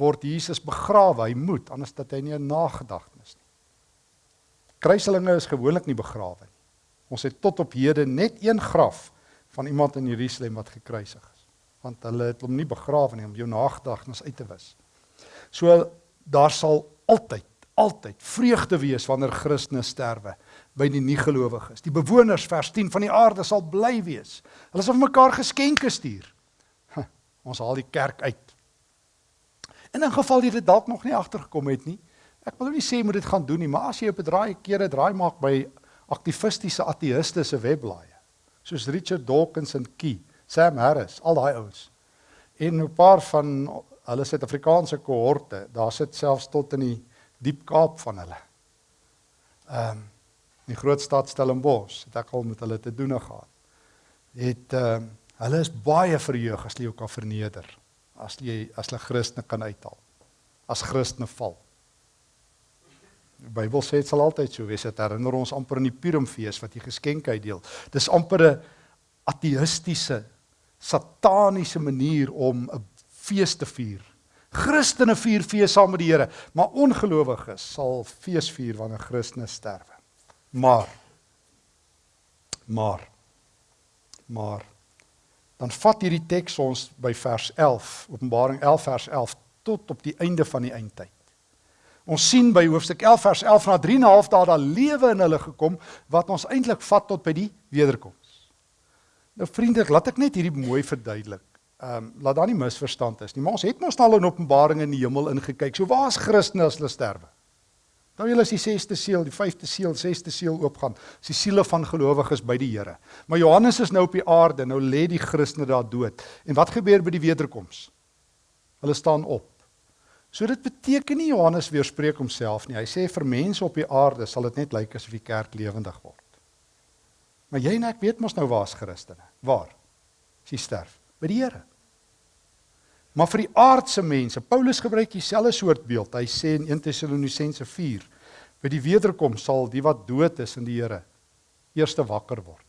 word Jesus begrawe. Hy moet anders dat hy nie 'n nagedagtenis nie. Kruiselinge is gewoonlik nie begrawe nie. Ons het tot op hede net een graf van iemand in Jerusalem wat gekruisig is. Want hulle het hom nie begrawe nie om jou nagedagtenis uit te wis. So daar sal altyd altyd vreugde wees wanneer Christene sterwe by die nie-gelowiges. Die bewoners vers 10 van die aarde sal bly wees. Hulle sal vir mekaar geskenke stuur. Ons haal die kerk uit. En in geval jy dit dalk nog nie agtergekom het nie, ek wil nie sê moet dit gaan doen nie, maar as jy op 'n draai kere draai maak by aktivistiese ateïste se webblaaie, soos Richard Dawkins en Key, Sam Harris, al daai ouens. En 'n paar van hulle Suid-Afrikaanse kohorte, daar sit selfs tot in die diep Kaap van hulle. Ehm um, die groot stad Stellenbosch, het ek al met hulle te doen gehad. Het ehm uh, hulle is baie verheug as jy ook kan verneder. As jy as hulle Christene kan uithaal. As Christene val. Die Bybel sê dit sal altyd so wees. Dit herinner ons amper aan die Purimfees wat jy geskenke uitdeel. Dis amper 'n ateïstiese sataniese manier om 'n fees te vier. Christene vier fees saam met die Here, maar ongelowiges sal fees vier wanneer Christene sterwe. Maar maar maar dan vat hierdie teks ons by vers 11, Openbaring 11 vers 11 tot op die einde van die eindtyd. Ons sien by hoofstuk 11 vers 11 na 3 en 'n half dae daar lewe in hulle gekom wat ons eintlik vat tot by die wederkoms. Nou vriende, laat ek net hierdie mooi verduidelik. Ehm um, laat daar nie misverstand is nie, maar ons het mos al in Openbaring in die hemel ingekyk. So waar is Christene as hulle sterwe? Nou julle is die 6ste seël, die 5ste seël, 6ste seël oopgaan. Dis die siele van gelowiges by die Here. Maar Johannes is nou op die aarde, nou lê die Christene daar dood. En wat gebeur by die wederkoms? Hulle staan op. So dit beteken nie Johannes weerspreek homself nie. Hy sê vir mense op die aarde sal dit net lyk asof die kerk lewendig word. Maar jy en ek weet mos nou waar's Christene. Waar? As jy sterf by die Here. Maar vir die aardse mense, Paulus gebruik dieselfde soort beeld. Hy sê in 1 Tessalonisense 4, by die wederkom sal die wat dood is in die Here eerste wakker word.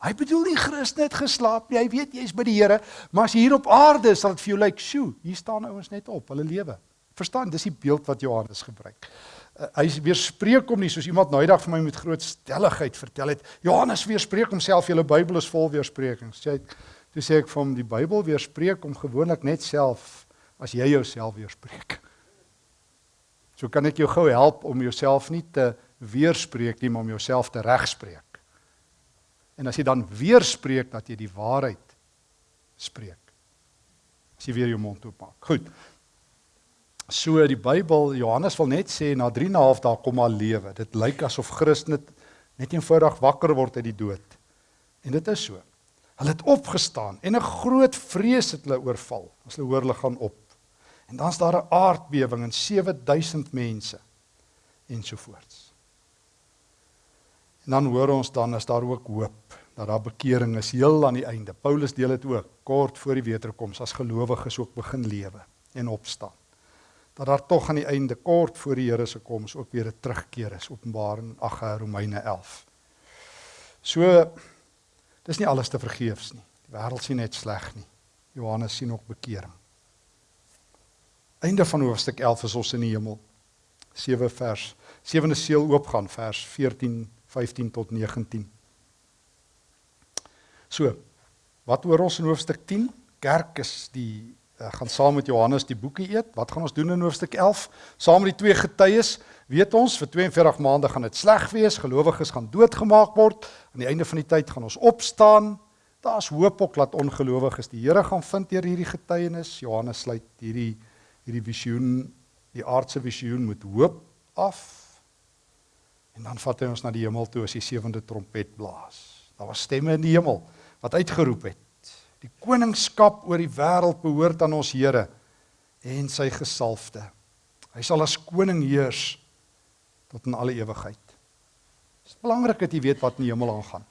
Hy bedoel nie Christen het geslaap nie. Hy weet jy's by die Here, maar as jy hier op aarde is, sal dit vir jou lyk, like, "Sjoe, hier staan ouens net op, hulle lewe." Verstaan, dis die beeld wat Johannes gebruik. Uh, hy weerspreek hom nie soos iemand nou eendag vir my met groot stelligheid vertel het. Johannes weerspreek homself, julle Bybel is vol weersprekings. Sê hy Toe sê ek vir hom die Bybel weerspreek om gewoonlik net self as jy jouself weerspreek. So kan ek jou gou help om jouself nie te weerspreek nie, maar om jouself te regspreek. En as jy dan weerspreek dat jy die waarheid spreek. As jy weer jou mond oopmaak. Goed. So die Bybel Johannes wil net sê na 3 en 'n half dae kom al lewe. Dit lyk asof Christus net net eenvoudig wakker word uit die dood. En dit is so. Hulle het opgestaan en 'n groot vrees het hulle oorval. As hulle hoor hulle gaan op. En dan's daar 'n aardbewing en 7000 mense ensovoorts. En dan hoor ons dan is daar ook hoop dat daar bekering is heel aan die einde. Paulus deel dit ook kort voor die wederkoms as gelowiges ook begin lewe en opstaan. Dat daar tog aan die einde kort voor die Here se koms ook weer 'n terugkeer is. Openbaring 8 Romeine 11. So Dis nie alles te vergeefs nie. Die wêreld sien net sleg nie. Johannes sien ook bekering. Einde van hoofstuk 11 is ons in die hemel. 7 vers 7de seël oopgaan vers 14 15 tot 19. So, wat oor ons in hoofstuk 10? Kerk is die uh, gaan saam met Johannes die boekie eet. Wat gaan ons doen in hoofstuk 11? Saam met die twee getuies, weet ons vir 42 maande gaan dit sleg wees, gelowiges gaan doodgemaak word. Aan die einde van die tyd gaan ons opstaan. Daar's hoop ook dat ongelowiges die Here gaan vind deur hierdie getuienis. Johannes sluit hierdie hierdie visioen, die aardse visioen met hoop af. En dan vat hy ons na die hemel toe as die sewende trompet blaas. Daar was stemme in die hemel wat uitgeroep het Die koningskap oor die wêreld behoort aan ons Here en sy gesalfde. Hy sal as koning heers tot in alle ewigheid. Dit is belangrik dat jy weet wat in die hemel aangaan.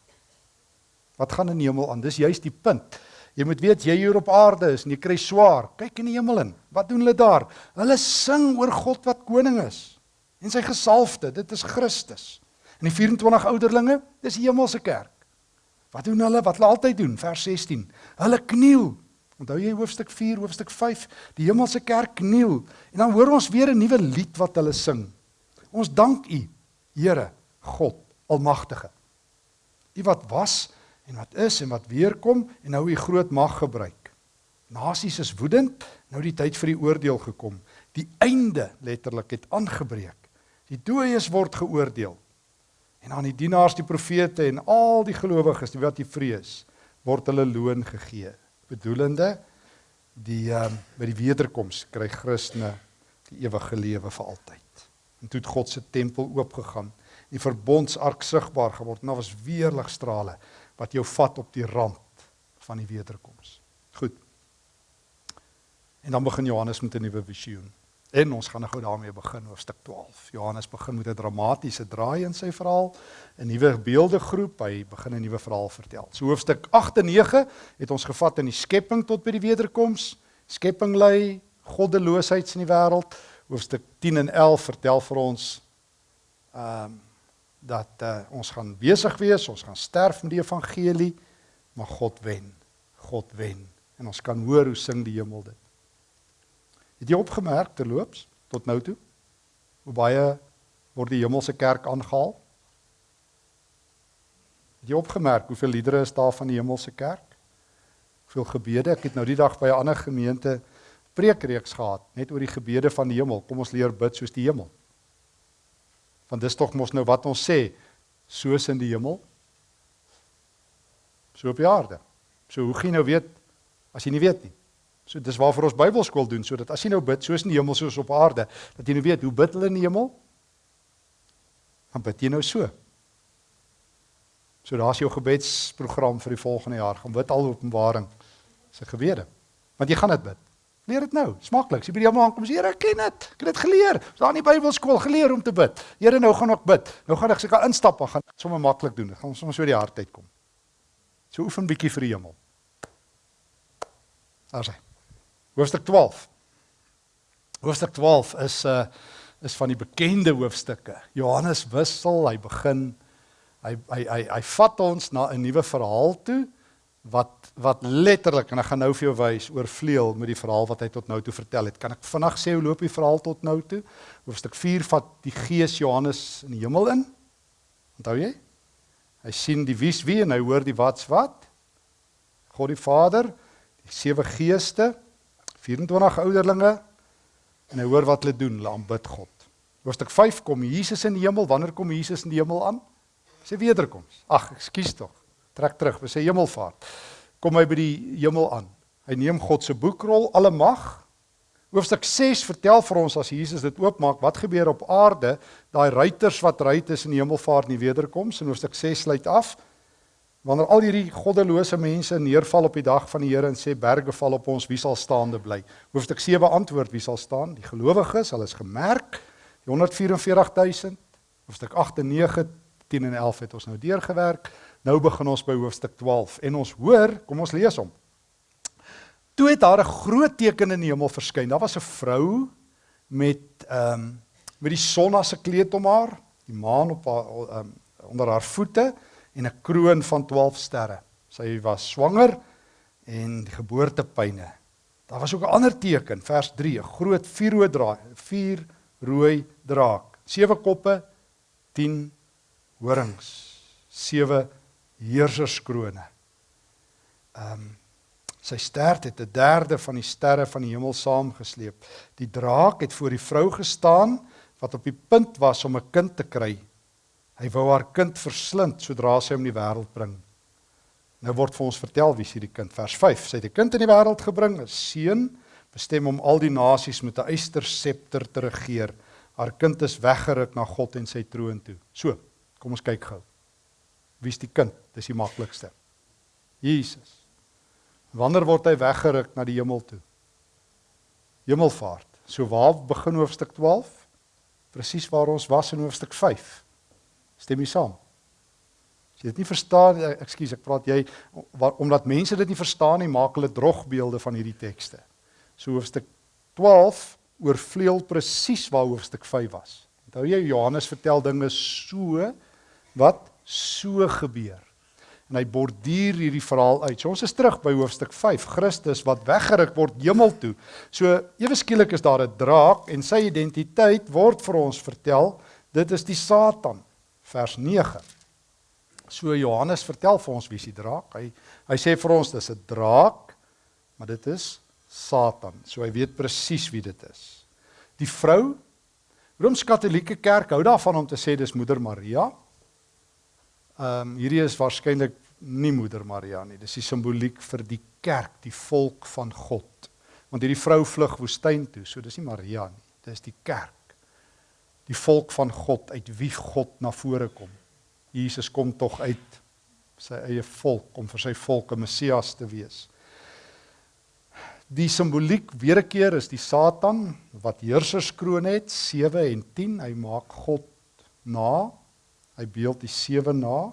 Wat gaan in die hemel aan? Dis juist die punt. Jy moet weet jy hier op aarde is en jy kry swaar. Kyk in die hemel in. Wat doen hulle daar? Hulle sing oor God wat koning is en sy gesalfde. Dit is Christus. En die 24 ouderlinge, dis die hemelse kerk. Wat doen hulle? Wat hulle altyd doen, vers 16. Hulle kniel. Onthou jy hoofstuk 4, hoofstuk 5, die hemelse kerk kniel. En dan hoor ons weer 'n nuwe lied wat hulle sing. Ons dank U, Here, God Almagtige. U wat was en wat is en wat weer kom en nou U groot mag gebruik. Nasies is woedend, nou die tyd vir die oordeel gekom. Die einde letterlik het aangebreek. Die dooies word geoordeel. En aan die dienaars, die profete en al die gelowiges wat jy vrees, word hulle loon gegee. Bedoelende die um, by die wederkoms kry Christene die ewige lewe vir altyd. En toe het God se tempel oopgegaan. Die verbondsark sigbaar geword. Nou was weer ligstrale wat jou vat op die rand van die wederkoms. Goed. En dan begin Johannes met 'n nuwe visioen. En ons gaan nou daarmee begin hoofstuk 12. Johannes begin met 'n dramatiese draai in sy verhaal, 'n nuwe beeldegroep, hy begin 'n nuwe verhaal vertel. So hoofstuk 8 en 9 het ons gevat in die skepping tot by die wederkoms. Skepping lê goddeloosheid in die wêreld. Hoofstuk 10 en 11 vertel vir ons ehm um, dat uh, ons gaan besig wees, ons gaan sterf met die evangelie, maar God wen. God wen. En ons kan hoor hoe sing die hemel dit. Het jy opgemerk terloops tot nou toe hoe baie word die hemelse kerk aangehaal? Het jy opgemerk hoeveel liedere is daar van die hemelse kerk? Hoeveel gebede? Ek het nou die dag by 'n ander gemeente preekreeks gehad net oor die gebede van die hemel. Kom ons leer bid soos die hemel. Want dis tog mos nou wat ons sê, soos in die hemel, so op die aarde. So hoe gaan jy nou weet as jy nie weet nie? So dis waarvoor ons Bybelskool doen sodat as jy nou bid soos in die hemel soos op aarde, dat jy nou weet hoe bid hulle in die hemel? Dan bid jy nou so. So daar's jou gebedsprogram vir die volgende jaar. Gaan bid al Openbaring se gebede. Want jy gaan dit bid. Leer dit nou. Smaklik. As jy by die hemel aankom, sê Here, ek ken dit. Ek het dit geleer. Ons daar in die Bybelskool geleer om te bid. Here, nou gaan ek bid. Nou gaan ek seker instap en gaan sommer maklik doen. Gaan ons sommer so die hart uitkom. So oefen bietjie vir die hemel. Daar sê. Hoofstuk 12. Hoofstuk 12 is 'n uh, is van die bekende hoofstukke. Johannes wissel, hy begin hy hy hy hy vat ons na 'n nuwe verhaal toe wat wat letterlik en ek gaan nou vir jou wys oorvleuel met die verhaal wat hy tot nou toe vertel het. Kan ek vinnig sê hoe loop die verhaal tot nou toe? Hoofstuk 4 vat die Gees Johannes in die hemel in. Onthou jy? Hy sien die wie's wie en hy hoor die wat's wat. God die Vader, die sewe geeste, 24 ouderlinge en hy hoor wat hulle doen, hulle aanbid God. Hoofstuk 5 kom Jesus in die hemel. Wanneer kom Jesus in die hemel aan? Sy wederkoms. Ag, ekskuus tog. Trek terug, by sy hemelvaart. Kom hy by die hemel aan. Hy neem God se boekrol, alle mag. Hoofstuk 6 vertel vir ons as Jesus dit oopmaak, wat gebeur op aarde, daai ruiters wat ry tussen die hemelvaart en die wederkoms. En hoofstuk 6 sluit af Wanneer al hierdie goddelose mense neerval op die dag van die Here en sê berge val op ons, wie sal staande bly? Hoofstuk 7 antwoord, wie sal staan? Die gelowiges, hulle is gemerk, die 144000. Hoofstuk 8 en 9, 10 en 11 het ons nou deurgewerk. Nou begin ons by hoofstuk 12 en ons hoor, kom ons lees hom. Toe het daar 'n groot teken in die hemel verskyn. Daar was 'n vrou met ehm um, met die son as 'n kleed om haar, die maan op haar ehm um, onder haar voete en 'n kroon van 12 sterre. Sy was swanger en die geboortepyne. Daar was ook 'n ander teken, vers 3, 'n groot vuurrooi draak, vier rooi draak, sewe koppe, 10 horings, sewe heerserskrone. Ehm um, sy stert het 'n derde van die sterre van die hemel saamgesleep. Die draak het voor die vrou gestaan wat op die punt was om 'n kind te kry Hy wou haar kind verslind sodra sy hom in die wêreld bring. Nou word vir ons vertel wie is hierdie kind? Vers 5. Sy het 'n kind in die wêreld gebring, 'n seun, bestem om al die nasies met 'n eyster septer te regeer. Haar kind is weggeruk na God en sy troon toe. So, kom ons kyk gou. Wie is die kind? Dis die maklikste. Jesus. Wanneer word hy weggeruk na die hemel toe? Hemelvaart. So waar begin hoofstuk 12? Presies waar ons was in hoofstuk 5. Stem jy saam? As jy dit nie verstaan, eh, ekskuus, ek praat jy omdat mense dit nie verstaan nie, maak hulle drogbeelde van hierdie tekste. So hoofstuk 12 oorvleuel presies waar hoofstuk 5 was. Onthou jy Johannes vertel dinge so wat so gebeur. En hy borduur hierdie verhaal uit. So ons is terug by hoofstuk 5, Christus wat weggeruk word hemel toe. So ewe skielik is daar 'n draak en sy identiteit word vir ons vertel. Dit is die Satan vers 9. So Johannes vertel vir ons wie is die draak. Hy hy sê vir ons dis 'n draak maar dit is Satan. So hy weet presies wie dit is. Die vrou Rooms-Katolieke Kerk hou daarvan om te sê dis Moeder Maria. Ehm um, hierdie is waarskynlik nie Moeder Maria nie. Dis die simboliek vir die kerk, die volk van God. Want hierdie vrou vlug woestyn toe, so dis nie Maria nie. Dis die kerk. Die volk van God uit wie God na vore kom. Jesus kom tog uit sy eie volk om vir sy volk 'n Messias te wees. Die simboliek weer 'n keer is die Satan wat heerserskroon het 7 en 10. Hy maak God na. Hy beeld die 7 na.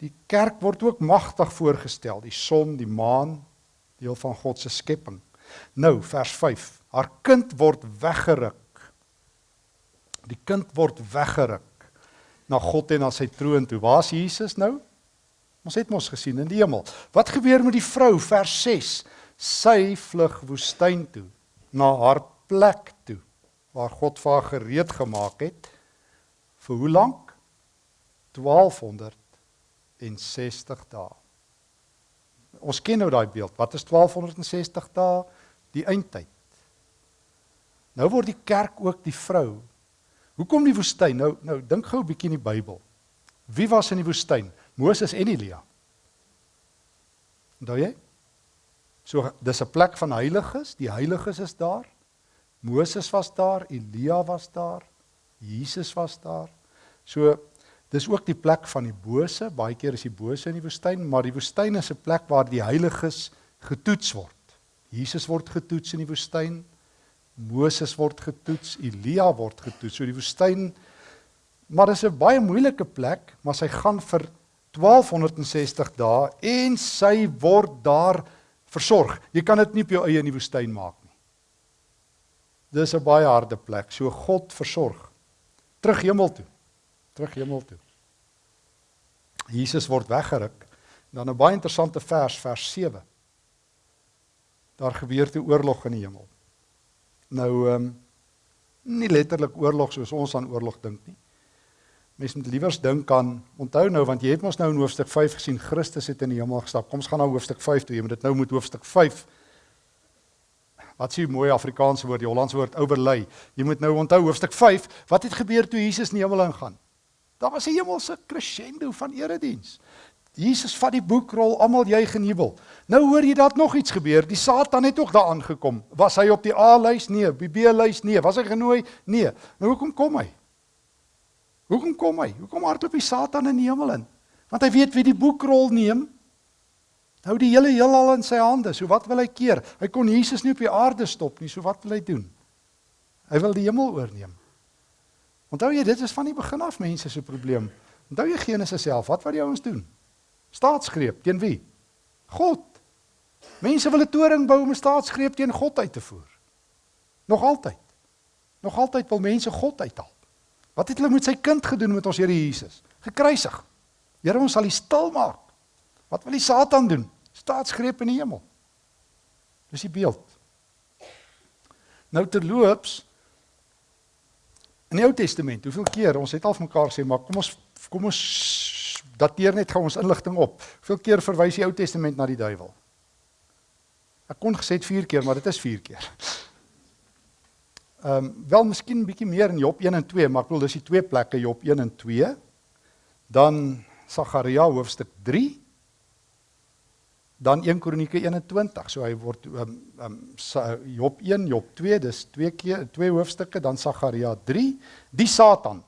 Die kerk word ook magtig voorgestel, die son, die maan, deel van God se skepping. Nou vers 5. Haar kind word weggeruk. Die kind word weggeruk na God en na sy troon toe. Waar is Jesus nou? Ons het mos gesien in die hemel. Wat gebeur met die vrou vers 6? Sy vlug woestyn toe na haar plek toe waar God vir haar gereed gemaak het. Vir hoe lank? 1200 en 60 dae. Ons ken nou daai beeld. Wat is 1260 dae? Die eindtyd. Nou word die kerk ook die vrou. Hoekom die woestyn? Nou nou dink gou 'n bietjie in die Bybel. Wie was in die woestyn? Moses en Elia. Onthou jy? So dis 'n plek van heiliges, die heiliges is daar. Moses was daar, Elia was daar, Jesus was daar. So Dis ook die plek van die bose. Baie keer is die bose in die woestyn, maar die woestyn is 'n plek waar die heiliges getoets word. Jesus word getoets in die woestyn. Moses word getoets, Elia word getoets. So die woestyn maar dis 'n baie moeilike plek, maar sy gaan vir 1260 dae en sy word daar versorg. Jy kan dit nie op jou eie in die woestyn maak nie. Dis 'n baie harde plek. So God versorg. Terug hemel toe terug hemel toe. Jesus word weggeruk. Dan 'n baie interessante vers, vers 7. Daar gebeur toe oorlog in die hemel. Nou ehm um, nie letterlik oorlog soos ons aan oorlog dink nie. Mense moet liewers dink aan onthou nou want jy het mos nou in hoofstuk 5 gesien Christus het in die hemel gestap. Kom ons gaan na hoofstuk 5 toe. Jy moet dit nou met hoofstuk 5 Wat sê mooi Afrikaanse woord, die Hollandse woord overlay. Jy moet nou onthou hoofstuk 5, wat het gebeur toe Jesus in die hemel ingaan? Daar was 'n hemelse crescendo van erediens. Jesus vat die boekrol, almal juig en jubel. Nou hoor jy dat nog iets gebeur. Die Satan het ook daar aangekom. Was hy op die A-lys? Nee, op die B-lys? Nee. Was hy genooi? Nee. Nou hoekom kom hy? Hoekom kom hy? Hoekom hardloop die Satan in die hemel in? Want hy weet wie die boekrol neem. Hou die hele heelal in sy hande. So wat wil hy keer? Hy kon Jesus nie op die aarde stop nie. So wat wil hy doen? Hy wil die hemel oorneem. Onthou jy dit is van die begin af mense se probleem. Onthou jy Genesis self, wat wat die ouens doen? Staatsgreep teen wie? God. Mense wil 'n toring bou om 'n staatsgreep teen God uit te voer. Nog altyd. Nog altyd wil mense God uithaal. Wat het hulle met sy kind gedoen met ons Here Jesus? Gekruisig. Here ons sal hy stil maak. Wat wil die Satan doen? Staatsgreep in die hemel. Dis die beeld. Nou terloops In die Ou Testament, hoeveel keer ons het al vir mekaar gesê, maar kom ons kom ons dateer net gou ons inligting op. Hoeveel keer verwys die Ou Testament na die duiwel? Ek kon gesê 4 keer, maar dit is 4 keer. Ehm um, wel miskien bietjie meer in Job 1 en 2, maar ek bedoel dis die twee plekke Job 1 en 2. Dan Sagaria hoofstuk dan 1 Kronieke 21. So hy word um, um Job 1, Job 2, dis twee keer twee hoofstukke, dan Sagaria 3, die Satan.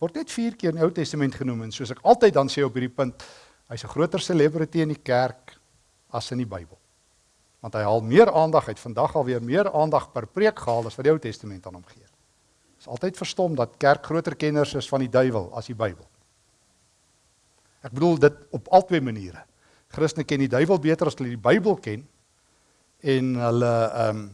Word net 4 keer in die Ou Testament genoem en soos ek altyd dan sê op hierdie punt, hy's 'n groter celebrity in die kerk as in die Bybel. Want hy haal meer aandag uit vandag alweer meer aandag per preek gehaal as wat die Ou Testament aan hom gee. Is altyd verstom dat kerk groter kenners is van die duiwel as die Bybel. Ek bedoel dit op albei maniere. Christene ken die duiwel beter as hulle die Bybel ken en hulle ehm um,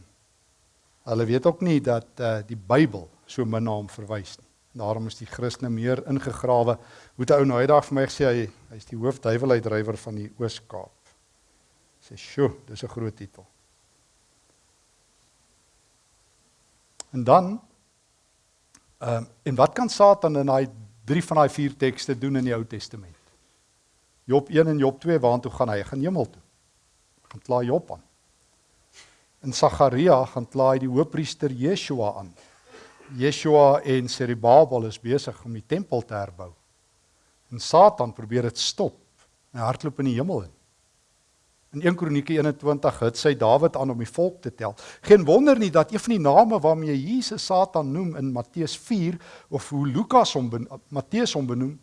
hulle weet ook nie dat uh, die Bybel so min na hom verwys nie. Daarom is die Christene meer ingegrawe. Hoe 'n ou nou eendag vir my gesê hy hy's die hoofduiweluitdrywer van die Oos-Kaap. Sê, "Sjoe, dis 'n groot titel." En dan ehm um, en wat kan Satan in daai drie van daai vier tekste doen in die Ou Testament? Job 1 en Job 2 waartoe gaan hy? Hy gaan hemel toe. gaan kla Job aan. In Sagaria gaan kla hy die hoofpriester Yeshua aan. Yeshua en Serubabel is besig om die tempel te herbou. En Satan probeer dit stop. Hy hardloop in die hemel in. In 1 Kronieke 21 het sy Dawid aan om die volk te tel. Geen wonder nie dat een van die name waarmee Jesus Satan noem in Matteus 4 of hoe Lukas hom Matteus hom benoem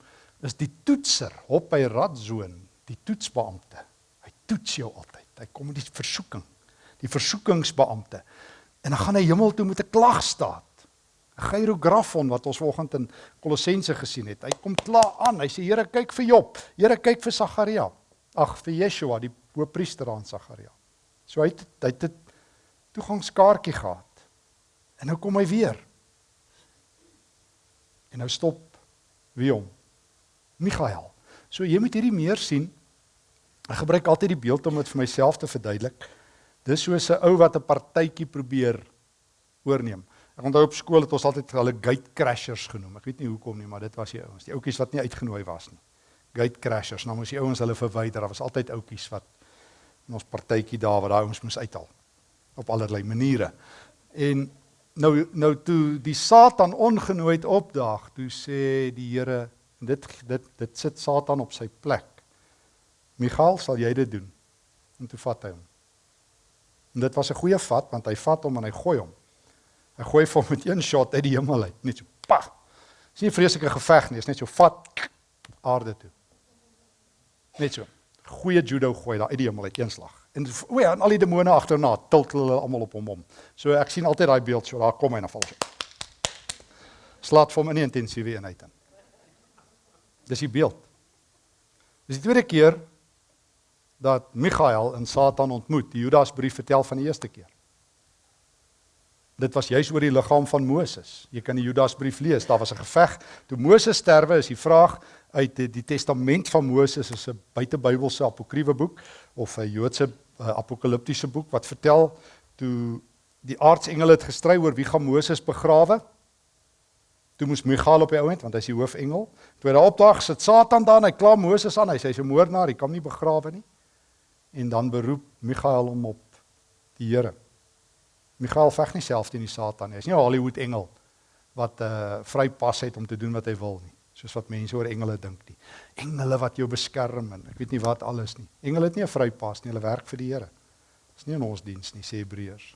is die toetser, op by radzoon, die toetsbeampte. Hy toets jou altyd. Hy kom met die versoeking, die versoekingsbeampte. En dan gaan hy hemel toe met 'n klagstaat. 'n Gyrografon wat ons vanoggend in Kolossense gesien het. Hy kom kla aan. Hy sê Here kyk vir Job. Here kyk vir Sagaria. Ag vir Yeshua, die hoofpriester aan Sagaria. So hy het hy het toegangskaartjie gehad. En nou kom hy weer. En nou stop wie hom? Michael. So jy moet hierdie meer sien. Ek gebruik altyd die beeld om dit vir myself te verduidelik. Dis soos 'n ou wat 'n partytjie probeer oorneem. Ek onthou op skool het ons altyd hulle gate crashers genoem. Ek weet nie hoekom nie, maar dit was die ouens, die ouetjies wat nie uitgenooi was nie. Gate crashers. Nou moes die ouens hulle verwyder. Daar was altyd ouetjies wat in ons partytjie daar wat daai ons moes uithaal op allerlei maniere. En nou nou toe die Satan ongenooid opdaag, toe sê die Here dit dit dit sit Satan op sy plek. Michael, sal jy dit doen? En toe vat hy hom. En dit was 'n goeie vat want hy vat hom en hy gooi hom. Hy gooi hom met een shot uit die hemel uit, net so. Pa. Dis nie 'n vreeslike geveg nie, is net so vat aarde toe. Net so goeie judo gooi daar uit die hemel uit een slag. En o ja, en al die demone agterna tilt hulle almal op hom om. So ek sien altyd daai beeld so daar kom hy en dan val hy. Slaat vir hom in intensiewe eenheid in. Dis die beeld. Dis die tweede keer dat Michael en Satan ontmoet. Die Judasbrief vertel van die eerste keer. Dit was juis oor die liggaam van Moses. Jy kan die Judasbrief lees. Daar was 'n geveg. Toe Moses sterwe, is die vraag, uit die, die testament van Moses is 'n buitebybelse apokriewe boek of 'n Joodse uh, apokaliptiese boek wat vertel toe die aardsengele het gestry oor wie gaan Moses begrawe. Toe moes Michael op die ouend want hy's die hoofengel. Toe daar opdag sit Satan daar en hy kla Moses aan. Hy sê hy's 'n moordenaar, hy kan nie begrawe nie. En dan beroep Michael hom op die Here. Michael veg nie self teen die Satan nie. Hy's nie 'n Hollywood engel wat 'n uh, eh, vrypas het om te doen wat hy wil nie soos wat mense oor engele dink nie. Engele wat jou beskerm en ek weet nie wat alles nie. Engele het nie 'n vrypas nie, hulle werk vir die Here. Dis nie in ons diens nie, sê Hebreërs.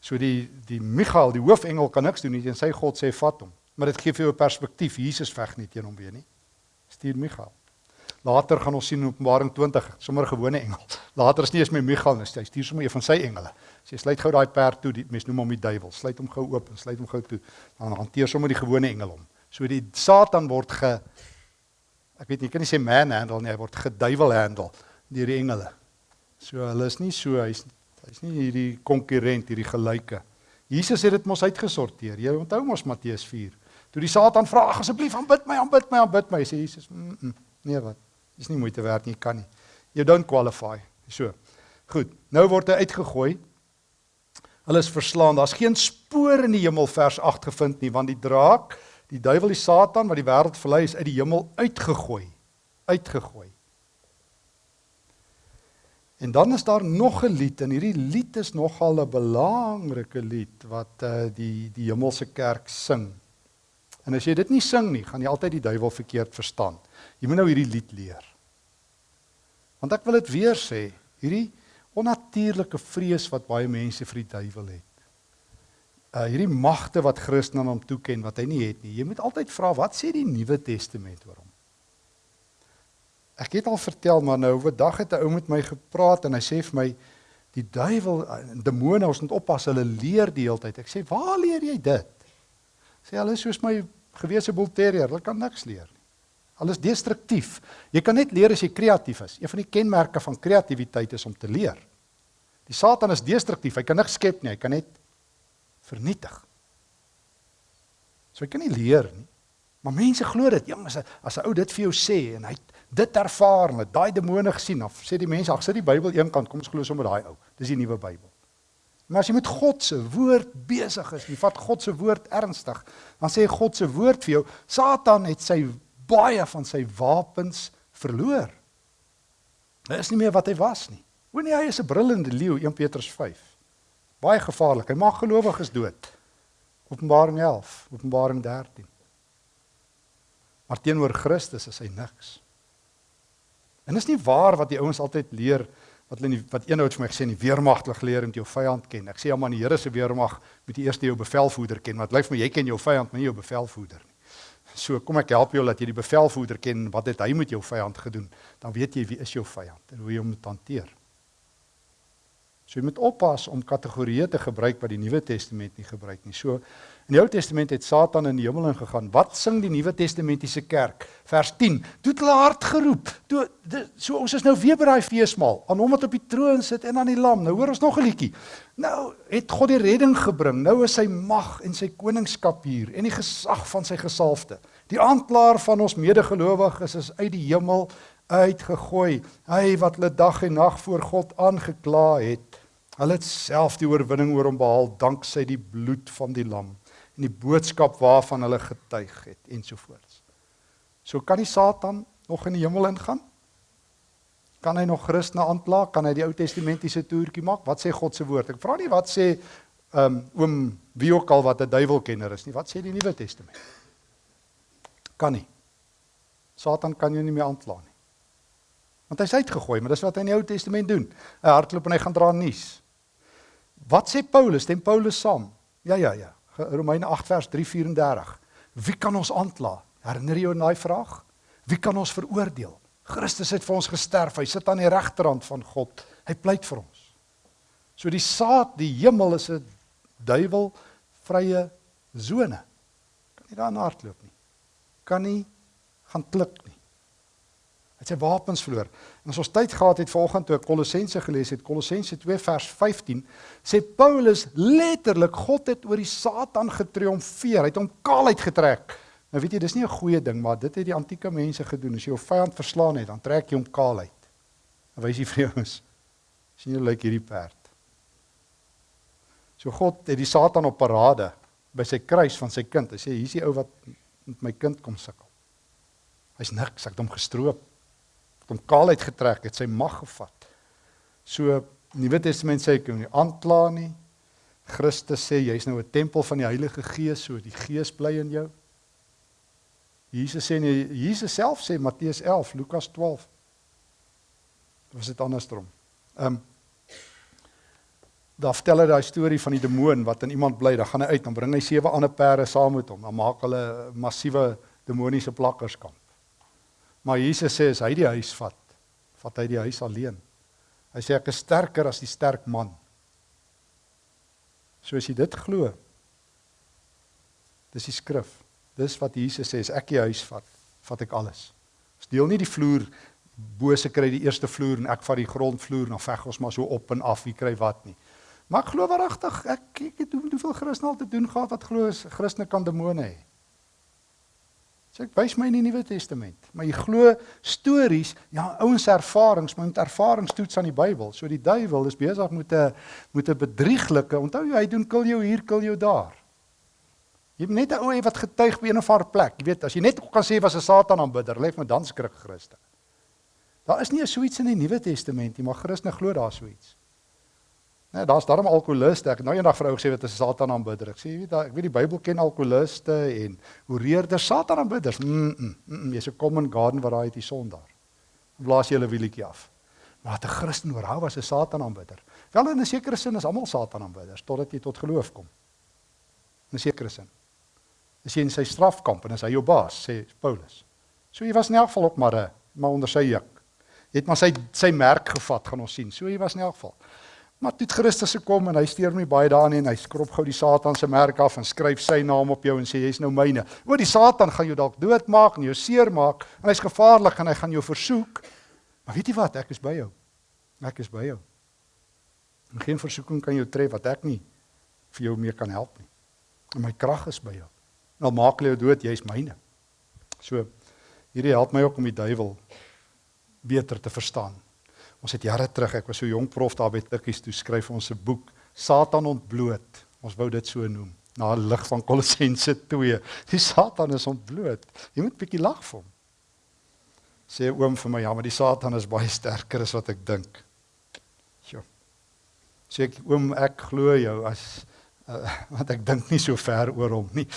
So die die Michael, die hoofengel kan niks doen nie en sy God sê vat hom. Maar dit gee vir jou 'n perspektief. Jesus veg nie teen hom weer nie. Stuur Michael. Later gaan ons sien in Openbaring 20, sommer gewone engel. Later is nie eens meer Michael nie, hy stuur sommer een van sy engele. Sê sluit gou daai perd toe, die mense noem hom die duiwel. Sluit hom gou oop en sluit hom gou toe. Dan hanteer sommer die gewone engel hom. So die Satan word ge ek weet nie, ek kan nie sê man handle nie, hy word geduiwel handle deur die engele. So hulle is nie so hy's hy's nie hierdie konkurrent, hierdie gelyke. Jesus het dit mos uitgesorteer. Jy onthou mos Matteus 4. Toe die Satan vra asseblief aanbid my, aanbid my, aanbid my, sê Jesus, mm -mm, nee wat? Dis nie moeite werd nie, kan nie. You don't qualify. So. Goed. Nou word hy uitgegooi. Hulle is verslaan. Daar's geen spoor in die hemel vers 8 gevind nie, want die draak die duiwel die Satan wat die wêreld verlei is uit die hemel uitgegooi. Uitgegooi. En dan is daar nog 'n lied en hierdie lied is nogal 'n belangrike lied wat uh die die hemelse kerk sing. En as jy dit nie sing nie, gaan jy altyd die duiwel verkeerd verstaan. Jy moet nou hierdie lied leer. Want ek wil dit weer sê, hierdie onnatuurlike vrees wat baie mense vir die duiwel het uh hierdie magte wat Christus aan hom toeken wat hy nie het nie. Jy moet altyd vra wat sê die Nuwe Testament oor hom? Ek het al vertel maar nou oor dag het 'n ou met my gepraat en hy sê vir my die duiwel en uh, demone ons moet oppas hulle leer die hele tyd. Ek sê waar leer jy dit? Sê hulle soos my gewese bull terrier, hulle kan niks leer nie. Alles destruktief. Jy kan net leer as jy kreatief is. Een van die kenmerke van kreatiwiteit is om te leer. Die Satan is destruktief. Hy kan niks skep nie. Hy kan net vernietig. So jy kan nie leer nie. Maar mense glo dit. Jong, as 'n as 'n ou dit vir jou sê en hy dit ervaar en daai demone gesien of sê die mense, ag sit die Bybel eenkant, kom ons glo sommer daai ou. Dis die nuwe Bybel. Maar as jy met God se woord besig is, jy vat God se woord ernstig, dan sê God se woord vir jou, Satan het sy baie van sy wapens verloor. Hy is nie meer wat hy was nie. O nee, hy is 'n brullende leeu, 1 Petrus 5. Baie gevaarlik. Hy maak gelowiges dood. Openbaring 11, Openbaring 13. Maar teenoor Christus is hy niks. En is nie waar wat die ouens altyd leer wat hulle nie, wat eenhouds vir my gesê in die weermagtig leer om jou vyand ken. Ek sê ja man, die Here se weermag moet jy eers jou bevelvoerder ken. Want lyk vir my jy ken jou vyand, maar nie jou bevelvoerder nie. So kom ek help jou dat jy die bevelvoerder ken, wat het hy met jou vyand gedoen? Dan weet jy wie is jou vyand en hoe jy hom moet hanteer. So jy moet oppas om kategorieë te gebruik wat die Nuwe Testament nie gebruik nie. So in die Ou Testament het Satan in die hemel ingegaan. Wat sing die Nuwe Testamentiese kerk? Vers 10. Toe het hulle hard geroep. Toe so ons is nou weer by daai feesmaal aan hom wat op die troon sit en aan die lam. Nou hoor ons nog 'n liedjie. Nou het God die redding gebring. Nou is sy mag en sy koningskap hier en die gesag van sy gesalfde. Die aanklaer van ons medegelowiges is uit die hemel uitgegooi. Hy wat hulle dag en nag voor God aangekla het. Hulle het self die oorwinning oor hom behaal danksy die bloed van die lam en die boodskap waarvan hulle getuig het ensovoorts. So kan die Satan nog in die hemel ingaan? Kan hy nog Christene aankla? Kan hy die Ou Testamentiese toertjie maak? Wat sê God se woord? Ek vra nie wat sê um oom wie ook al wat 'n duiwelkenner is nie. Wat sê die Nuwe Testament? Kan nie. Satan kan jou nie meer aankla nie. Want hy's uitgegooi, maar dis wat hy in die Ou Testament doen. Hy hardloop en hy gaan dra nuus. Wat sê Paulus? Stem Paulus saam? Ja ja ja. Romeine 8 vers 3:34. Wie kan ons aankla? Herinner jou daai vraag? Wie kan ons veroordeel? Christus het vir ons gesterf. Hy sit aan die regterhand van God. Hy pleit vir ons. So die saad, die hemel is 'n duiwel vrye sone. Kan nie daar hardloop nie. Kan nie gaan klik het sy wapens verloor. En as ons tyd gehad het vanoggend toe ek Kolossense gelees het, Kolossense 2 vers 15, sê Paulus letterlik God het oor die Satan getriomfeer. Hy het hom kaal uitgetrek. Nou weet jy, dis nie 'n goeie ding, maar dit het die antieke mense gedoen. As jy jou vyand verslaan het, dan trek jy hom kaal uit. En wys jy vir is sien jy lyk hierdie perd. So God het die Satan op parade by sy kruis van sy kind. Hy sê hier's die ou wat met my kind kom sukkel. Hy's niks, ek het hom gestroop hom kaal uitgetrek, het sy mag gevat. So Nuwe Testament sê ek kan nie aankla nie. Christus sê jy's nou 'n tempel van die Heilige Gees, so die Gees bly in jou. Jesus sê nie Jesus self sê Matteus 11, Lukas 12. Was dit andersom? Ehm um, Daar vertel hy daai storie van die demoon wat in iemand bly, dan gaan hy uit, dan bring hy sewe ander perde saam met hom, dan maak hulle massiewe demoniese plakkerskamp. Maar Jesus sê as hy die huis vat, vat hy die huis alleen. Hy sê ek is sterker as die sterk man. So as jy dit glo, dis die skrif. Dis wat Jesus sê, as ek die huis vat, vat ek alles. Ons deel nie die vloer bose kry die eerste vloer en ek vat die grondvloer en dan veg ons maar so op en af wie kry wat nie. Maar ek glo waaragtig, ek kyk het hoeveel Christene al te doen gehad wat glo Christene kan demone hê. Sê ek wys my in die Nuwe Testament. Maar jy glo stories, ja, ouens ervarings, maar met ervarings toets aan die Bybel. So die duiwel is besig met 'n met 'n bedrieglike. Onthou jy, hy doen kil jou hier, kil jou daar. Jy het net 'n ou wat getuig by 'n of ander plek. Jy weet, as jy net kan sê was 'n Satan aanbidder, lê met dan skrik Christus. Daar is nie so iets in die Nuwe Testament nie, maar Christene glo daar so iets. Nee, daar's darm alkoholiste. Ek nou eendag vrou gesê wat 'n Satan aanbidder. Ek sê jy weet, ek weet die Bybel ken alkoholiste en hoereerders, Satan aanbidders. Mm, mm, mm, jy's 'n common garden variety sondaar. Blaas jy hulle wieletjie af. Maar 'n Christen oor hou was 'n Satan aanbidder. Wel in 'n sekere sin is almal Satan aanbidders totdat jy tot geloof kom. In 'n sekere sin. As jy in sy strafkamp en as hy jou baas, sê Paulus. So jy was in elk geval op maar 'n maar onder sy juk. Jy het maar sy sy merk gevat, gaan ons sien. So jy was in elk geval. Maar toe Christus gekom en hy steur my baie daarin en hy skrop gou die Satan se merk af en skryf sy naam op jou en sê jy's nou myne. O die Satan gaan jou dalk doodmaak en jou seermaak en hy's gevaarlik en hy gaan jou versoek. Maar weet jy wat? Ek is by jou. Ek is by jou. En geen versoeking kan jou tref wat ek nie vir jou meer kan help nie. En my krag is by jou. Nou maak jy jou dood, jy's myne. So hierdie help my ook om die duiwel beter te verstaan. Ons het jare terug, ek was so jonk prof daar by Tikkies toe skryf ons 'n boek Satan ontbloot. Ons wou dit so noem na lig van Kolossense 2. Die Satan is ontbloot. Jy moet bietjie lag vir hom. Sê oom vir my, ja, maar die Satan is baie sterker as wat ek dink. Sê ek oom ek glo jou as uh, want ek dink nie so ver oor hom nie.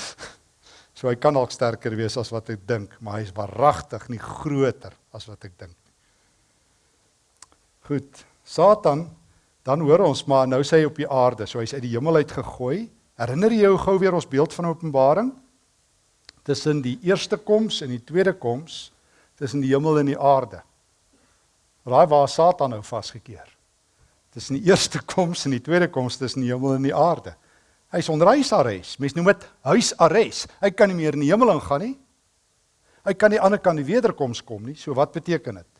So hy kan dalk sterker wees as wat ek dink, maar hy is waaragtig nie groter as wat ek dink. Goed. Satan, dan hoor ons maar nou sê hy op die aarde, so hy's uit die hemel uit gegooi. Herinner jy jou gou weer ons beeld van Openbaring? Tussen die eerste koms en die tweede koms, tussen die hemel en die aarde. Raai waar Satan nou vasgekeer? Tussen die eerste koms en die tweede koms tussen die hemel en die aarde. Hy's onder huisarrest. Mense noem dit huisarrest. Hy kan nie meer in die hemel ingaan nie. Hy kan nie aan die ander kant die wederkoms kom nie. So wat beteken dit?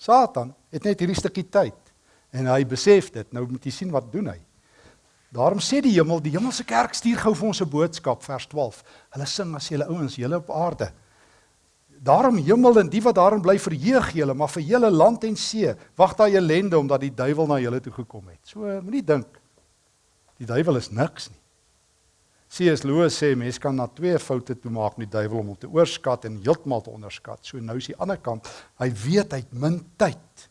Satan het net hierdie stukkie tyd en hy besef dit. Nou moet jy sien wat doen hy. Daarom sê die hemel, die hemelse kerk stuur gou vir ons 'n boodskap vers 12. Hulle sing as julle ouens, julle op aarde. Daarom hemel en die wat daarin bly verheug julle, maar vir julle land en see wag daai ellende omdat die duiwel na julle toe gekom het. So moenie dink die duiwel is niks nie. C.S. Lewis sê mense kan na twee foute toe maak met die duiwel om hom te oorskat en heeltemal te onderskat. So nou is die ander kant, hy weet hy het min tyd.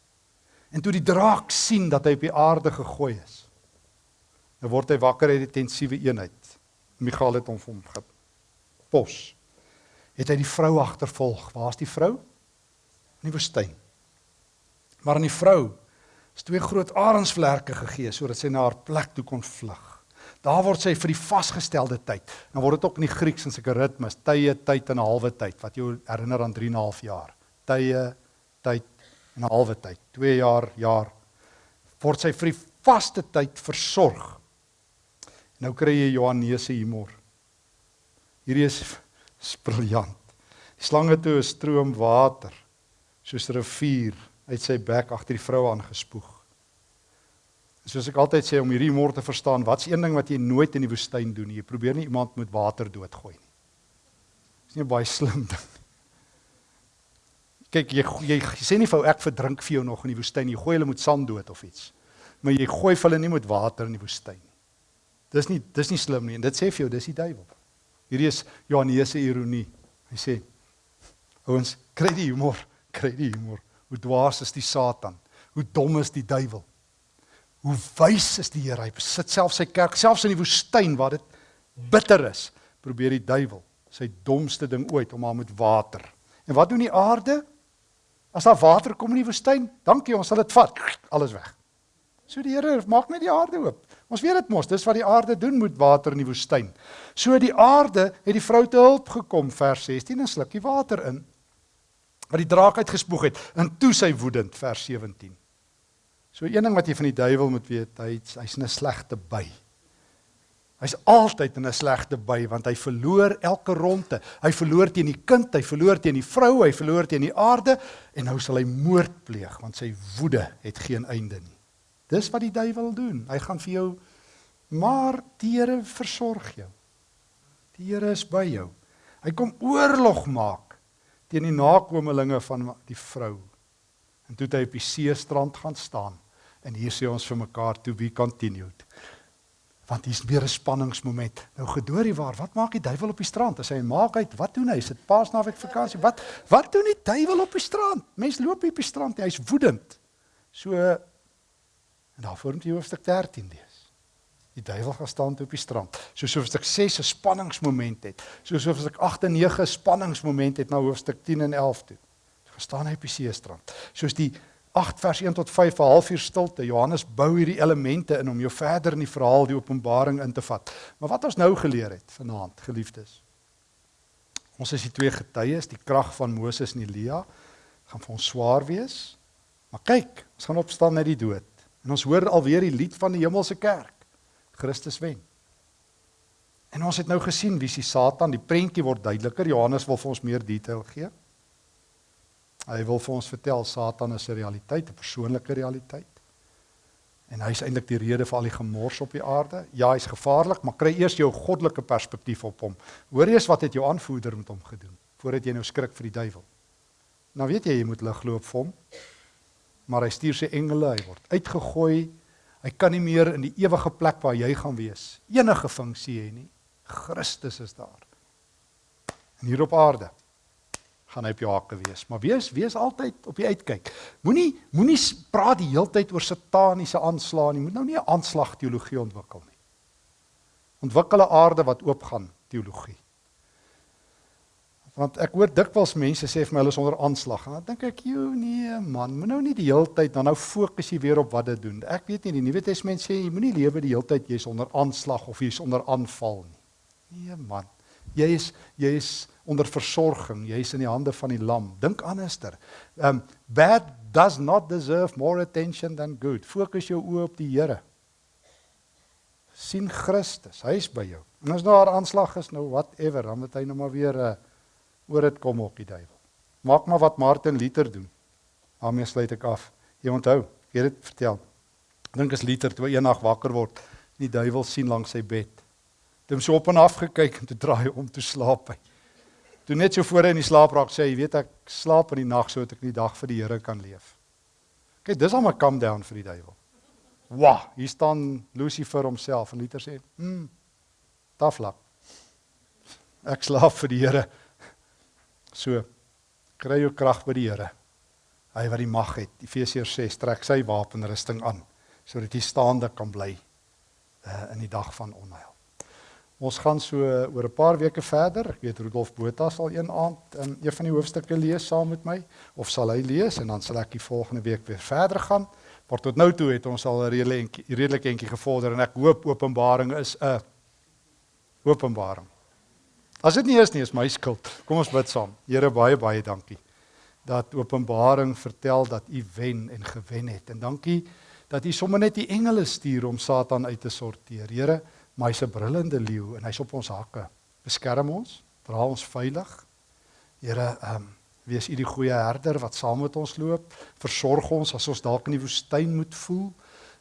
En toe die draak sien dat hy op die aarde gegooi is, nou word hy wakker uit die tensiewe eenheid. Michael het hom vir hom gepos. Het hy die vrou agtervolg. Waar's die vrou? In die woestyn. Maar aan die vrou is twee groot arensvlerke gegee sodat sy na haar plek toe kon vlug. Daar word sy vir die vasgestelde tyd. Dan word dit ook in die Grieks in sulke ritmes, tye, tyd en 'n halwe tyd wat jou herinner aan 3 en 'n half jaar. Tye, tyd en 'n halwe tyd. 2 jaar, jaar. Word sy vir die vaste tyd versorg. Nou kry jy Johannes se humor. Hierdie is, is briljant. Die slange toe 'n stroom water soos 'n rivier uit sy bek agter die vrou aangespoeg. Soos ek altyd sê om hierdie humor te verstaan, wat's een ding wat jy nooit in die woestyn doen nie? Jy probeer nie iemand met water doodgooi nie. Dis nie baie slim ding nie. Kyk, jy, jy jy sê nie vir ek verdrink vir jou nog in die woestyn nie. Jy gooi hulle met sand dood of iets. Maar jy gooi hulle nie met water in die woestyn nie. Dis nie dis nie slim nie en dit sê vir jou dis die duiwel. Hierdie is Johannes se ironie. Hy sê ouens, kry die humor, kry die humor. Hoe dwaas is die Satan? Hoe dom is die duiwel? Hoe wys is die Here? Hy besit self sy kerk, selfs in die woestyn waar dit bitter is, probeer die duiwel sy domste ding ooit om haar met water. En wat doen die aarde? As daar water kom in die woestyn, dankie, ons sal dit vat. Alles weg. So die Here maak net die aarde oop. Ons weet dit mos, dis wat die aarde doen met water in die woestyn. So die aarde het die vrou te hulp gekom vers 16 en slukkie water in. Wat die draak uitgespoeg het en toe sy woedend vers 17. So een ding wat jy van die duiwel moet weet, hy's hy's 'n slegte by. Hy's altyd in 'n slegte by want hy verloor elke ronde. Hy verloor teen die kind, hy verloor teen die vrou, hy verloor teen die aarde en nou sal hy moord pleeg want sy woede het geen einde nie. Dis wat die duiwel doen. Hy gaan vir jou maar die Here versorg jou. Die Here is by jou. Hy kom oorlog maak teen die nakommelinge van die vrou. En toe het hy op die seestrand gaan staan en hier sê ons vir mekaar to be continued want hier's weer 'n spanningsmoment. Nou gedoorie waar, wat maak die duiwel op die strand? As hy maak uit, wat doen hy? Is dit Paasnaweek vakansie? Wat wat doen die duiwel op die strand? Mense loop hier op die strand, hy's woedend. So en daar vorm jy hoofstuk 13 lees. Die duiwel gaan staan op die strand. Soos hoofstuk 6 'n spanningsmoment het. Soos hoofstuk 8 en 9 'n spanningsmoment het na hoofstuk 10 en 11 toe. Gestaan hy op die seestrand. Soos die 8 vers 1 tot 5 'n halfuur stilte. Johannes bou hierdie elemente in om jou verder in die verhaal die Openbaring in te vat. Maar wat ons nou geleer het vanaand, geliefdes. Ons is die twee getuies, die krag van Moses en Elia gaan vir ons swaar wees. Maar kyk, ons gaan opstaan uit die dood. En ons hoor alweer die lied van die hemelse kerk. Christus wen. En ons het nou gesien wie is Satan, die prentjie word duideliker. Johannes wil vir ons meer detail gee. Hy wil vir ons vertel Satan is 'n realiteit, 'n persoonlike realiteit. En hy is eintlik die rede vir al die gemors op die aarde. Ja, hy's gevaarlik, maar kry eers jou goddelike perspektief op hom. Hoor eers wat het jou aanvoerder met hom gedoen voordat jy nou skrik vir die duiwel. Nou weet jy jy moet ligloop vir hom. Maar hy stuur sy engele, hy word uitgegooi. Hy kan nie meer in die ewige plek waar jy gaan wees enige funksie hê nie. Christus is daar. En hier op aarde gaan hy op jou hakke wees. Maar wees wees altyd op die uitkyk. Moenie moenie praat die heeltyd oor sataniese aanslae nie. Moet nou nie 'n aanslag teologie ontwikkel nie. Ontwikkel 'n aarde wat oopgaan teologie. Want ek hoor dikwels mense sê vir my hulle is onder aanslag. Dan dink ek, "Jo, nee man, moet nou nie die heeltyd dan nou fokus jy weer op wat dit doen." Ek weet nie die Nuwe Testament sê jy moenie lewe die heeltyd jy's onder aanslag of jy's onder aanval nie. Nee man. Jy is jy is onder versorging. Jy's in die hande van die Lam. Dink anderster. Um bad does not deserve more attention than good. Fokus jou oë op die Here. sien Christus. Hy is by jou. En as daar aanslag is nou whatever, dan moet hy nou maar weer uh, oor dit kom op die duiwel. Maak maar wat Martin Luther doen. daarmee sluit ek af. Jy onthou, ek het dit vertel. Dink as Luther toe eendag wakker word, die duiwel sien langs sy bed. Toe hom so op en af gekyk en toe draai om te slaap hy. Toe net so voor hy in die slaap raak sê hy, weet ek slaap in die nag sodat ek die dag vir die Here kan leef. Kyk, dis al my calm down vir die duiwel. Wa, hier staan Lucifer homself en Luther sê, "Hm, taflak. Ek slaap vir die Here." So kry jou krag by die Here. Hy wat die mag het. Efesiërs 6 trek sy wapenrusting aan sodat jy staande kan bly uh, in die dag van onheil. Ons gaan so oor 'n paar weke verder. Ek weet Rudolf Botha sal een aand in een van die hoofstukke lees saam met my of sal hy lees en dan sal ek die volgende week weer verder gaan. Maar tot nou toe het ons al 'n redelik redelik entjie gevorder en ek hoop Openbaring is 'n openbaring. As dit nie is nie, is my skuld. Kom ons bid saam. Here baie baie dankie dat Openbaring vertel dat U wen en gewen het. En dankie dat U sommer net die engele stuur om Satan uit te sorteer. Here maar hy's 'n brullende leeu en hy's op ons hakke. Beskerm ons, dra ons veilig. Here, ehm um, wees U die goeie herder wat saam met ons loop. Versorg ons as ons dalk in die woestyn moet voel.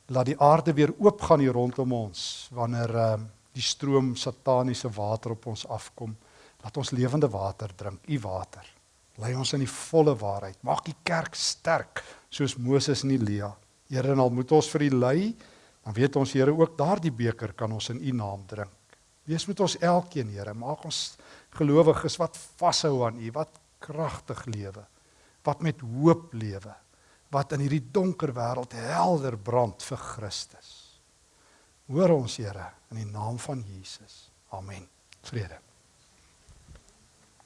Laat die aarde weer oop gaan hier rondom ons wanneer ehm um, die stroom sataniese water op ons afkom. Laat ons lewende water drink, U water. Lei ons in die volle waarheid. Maak die kerk sterk soos Moses en Elia. Here, en al moet ons vir U lei, dan weet ons Here ook daardie beker kan ons in U naam drink. Wees met ons elkeen Here, maak ons gelowiges wat vashou aan U, wat kragtig lewe, wat met hoop lewe, wat in hierdie donker wêreld helder brand vir Christus. Hoor ons Here in die naam van Jesus. Amen. Vrede.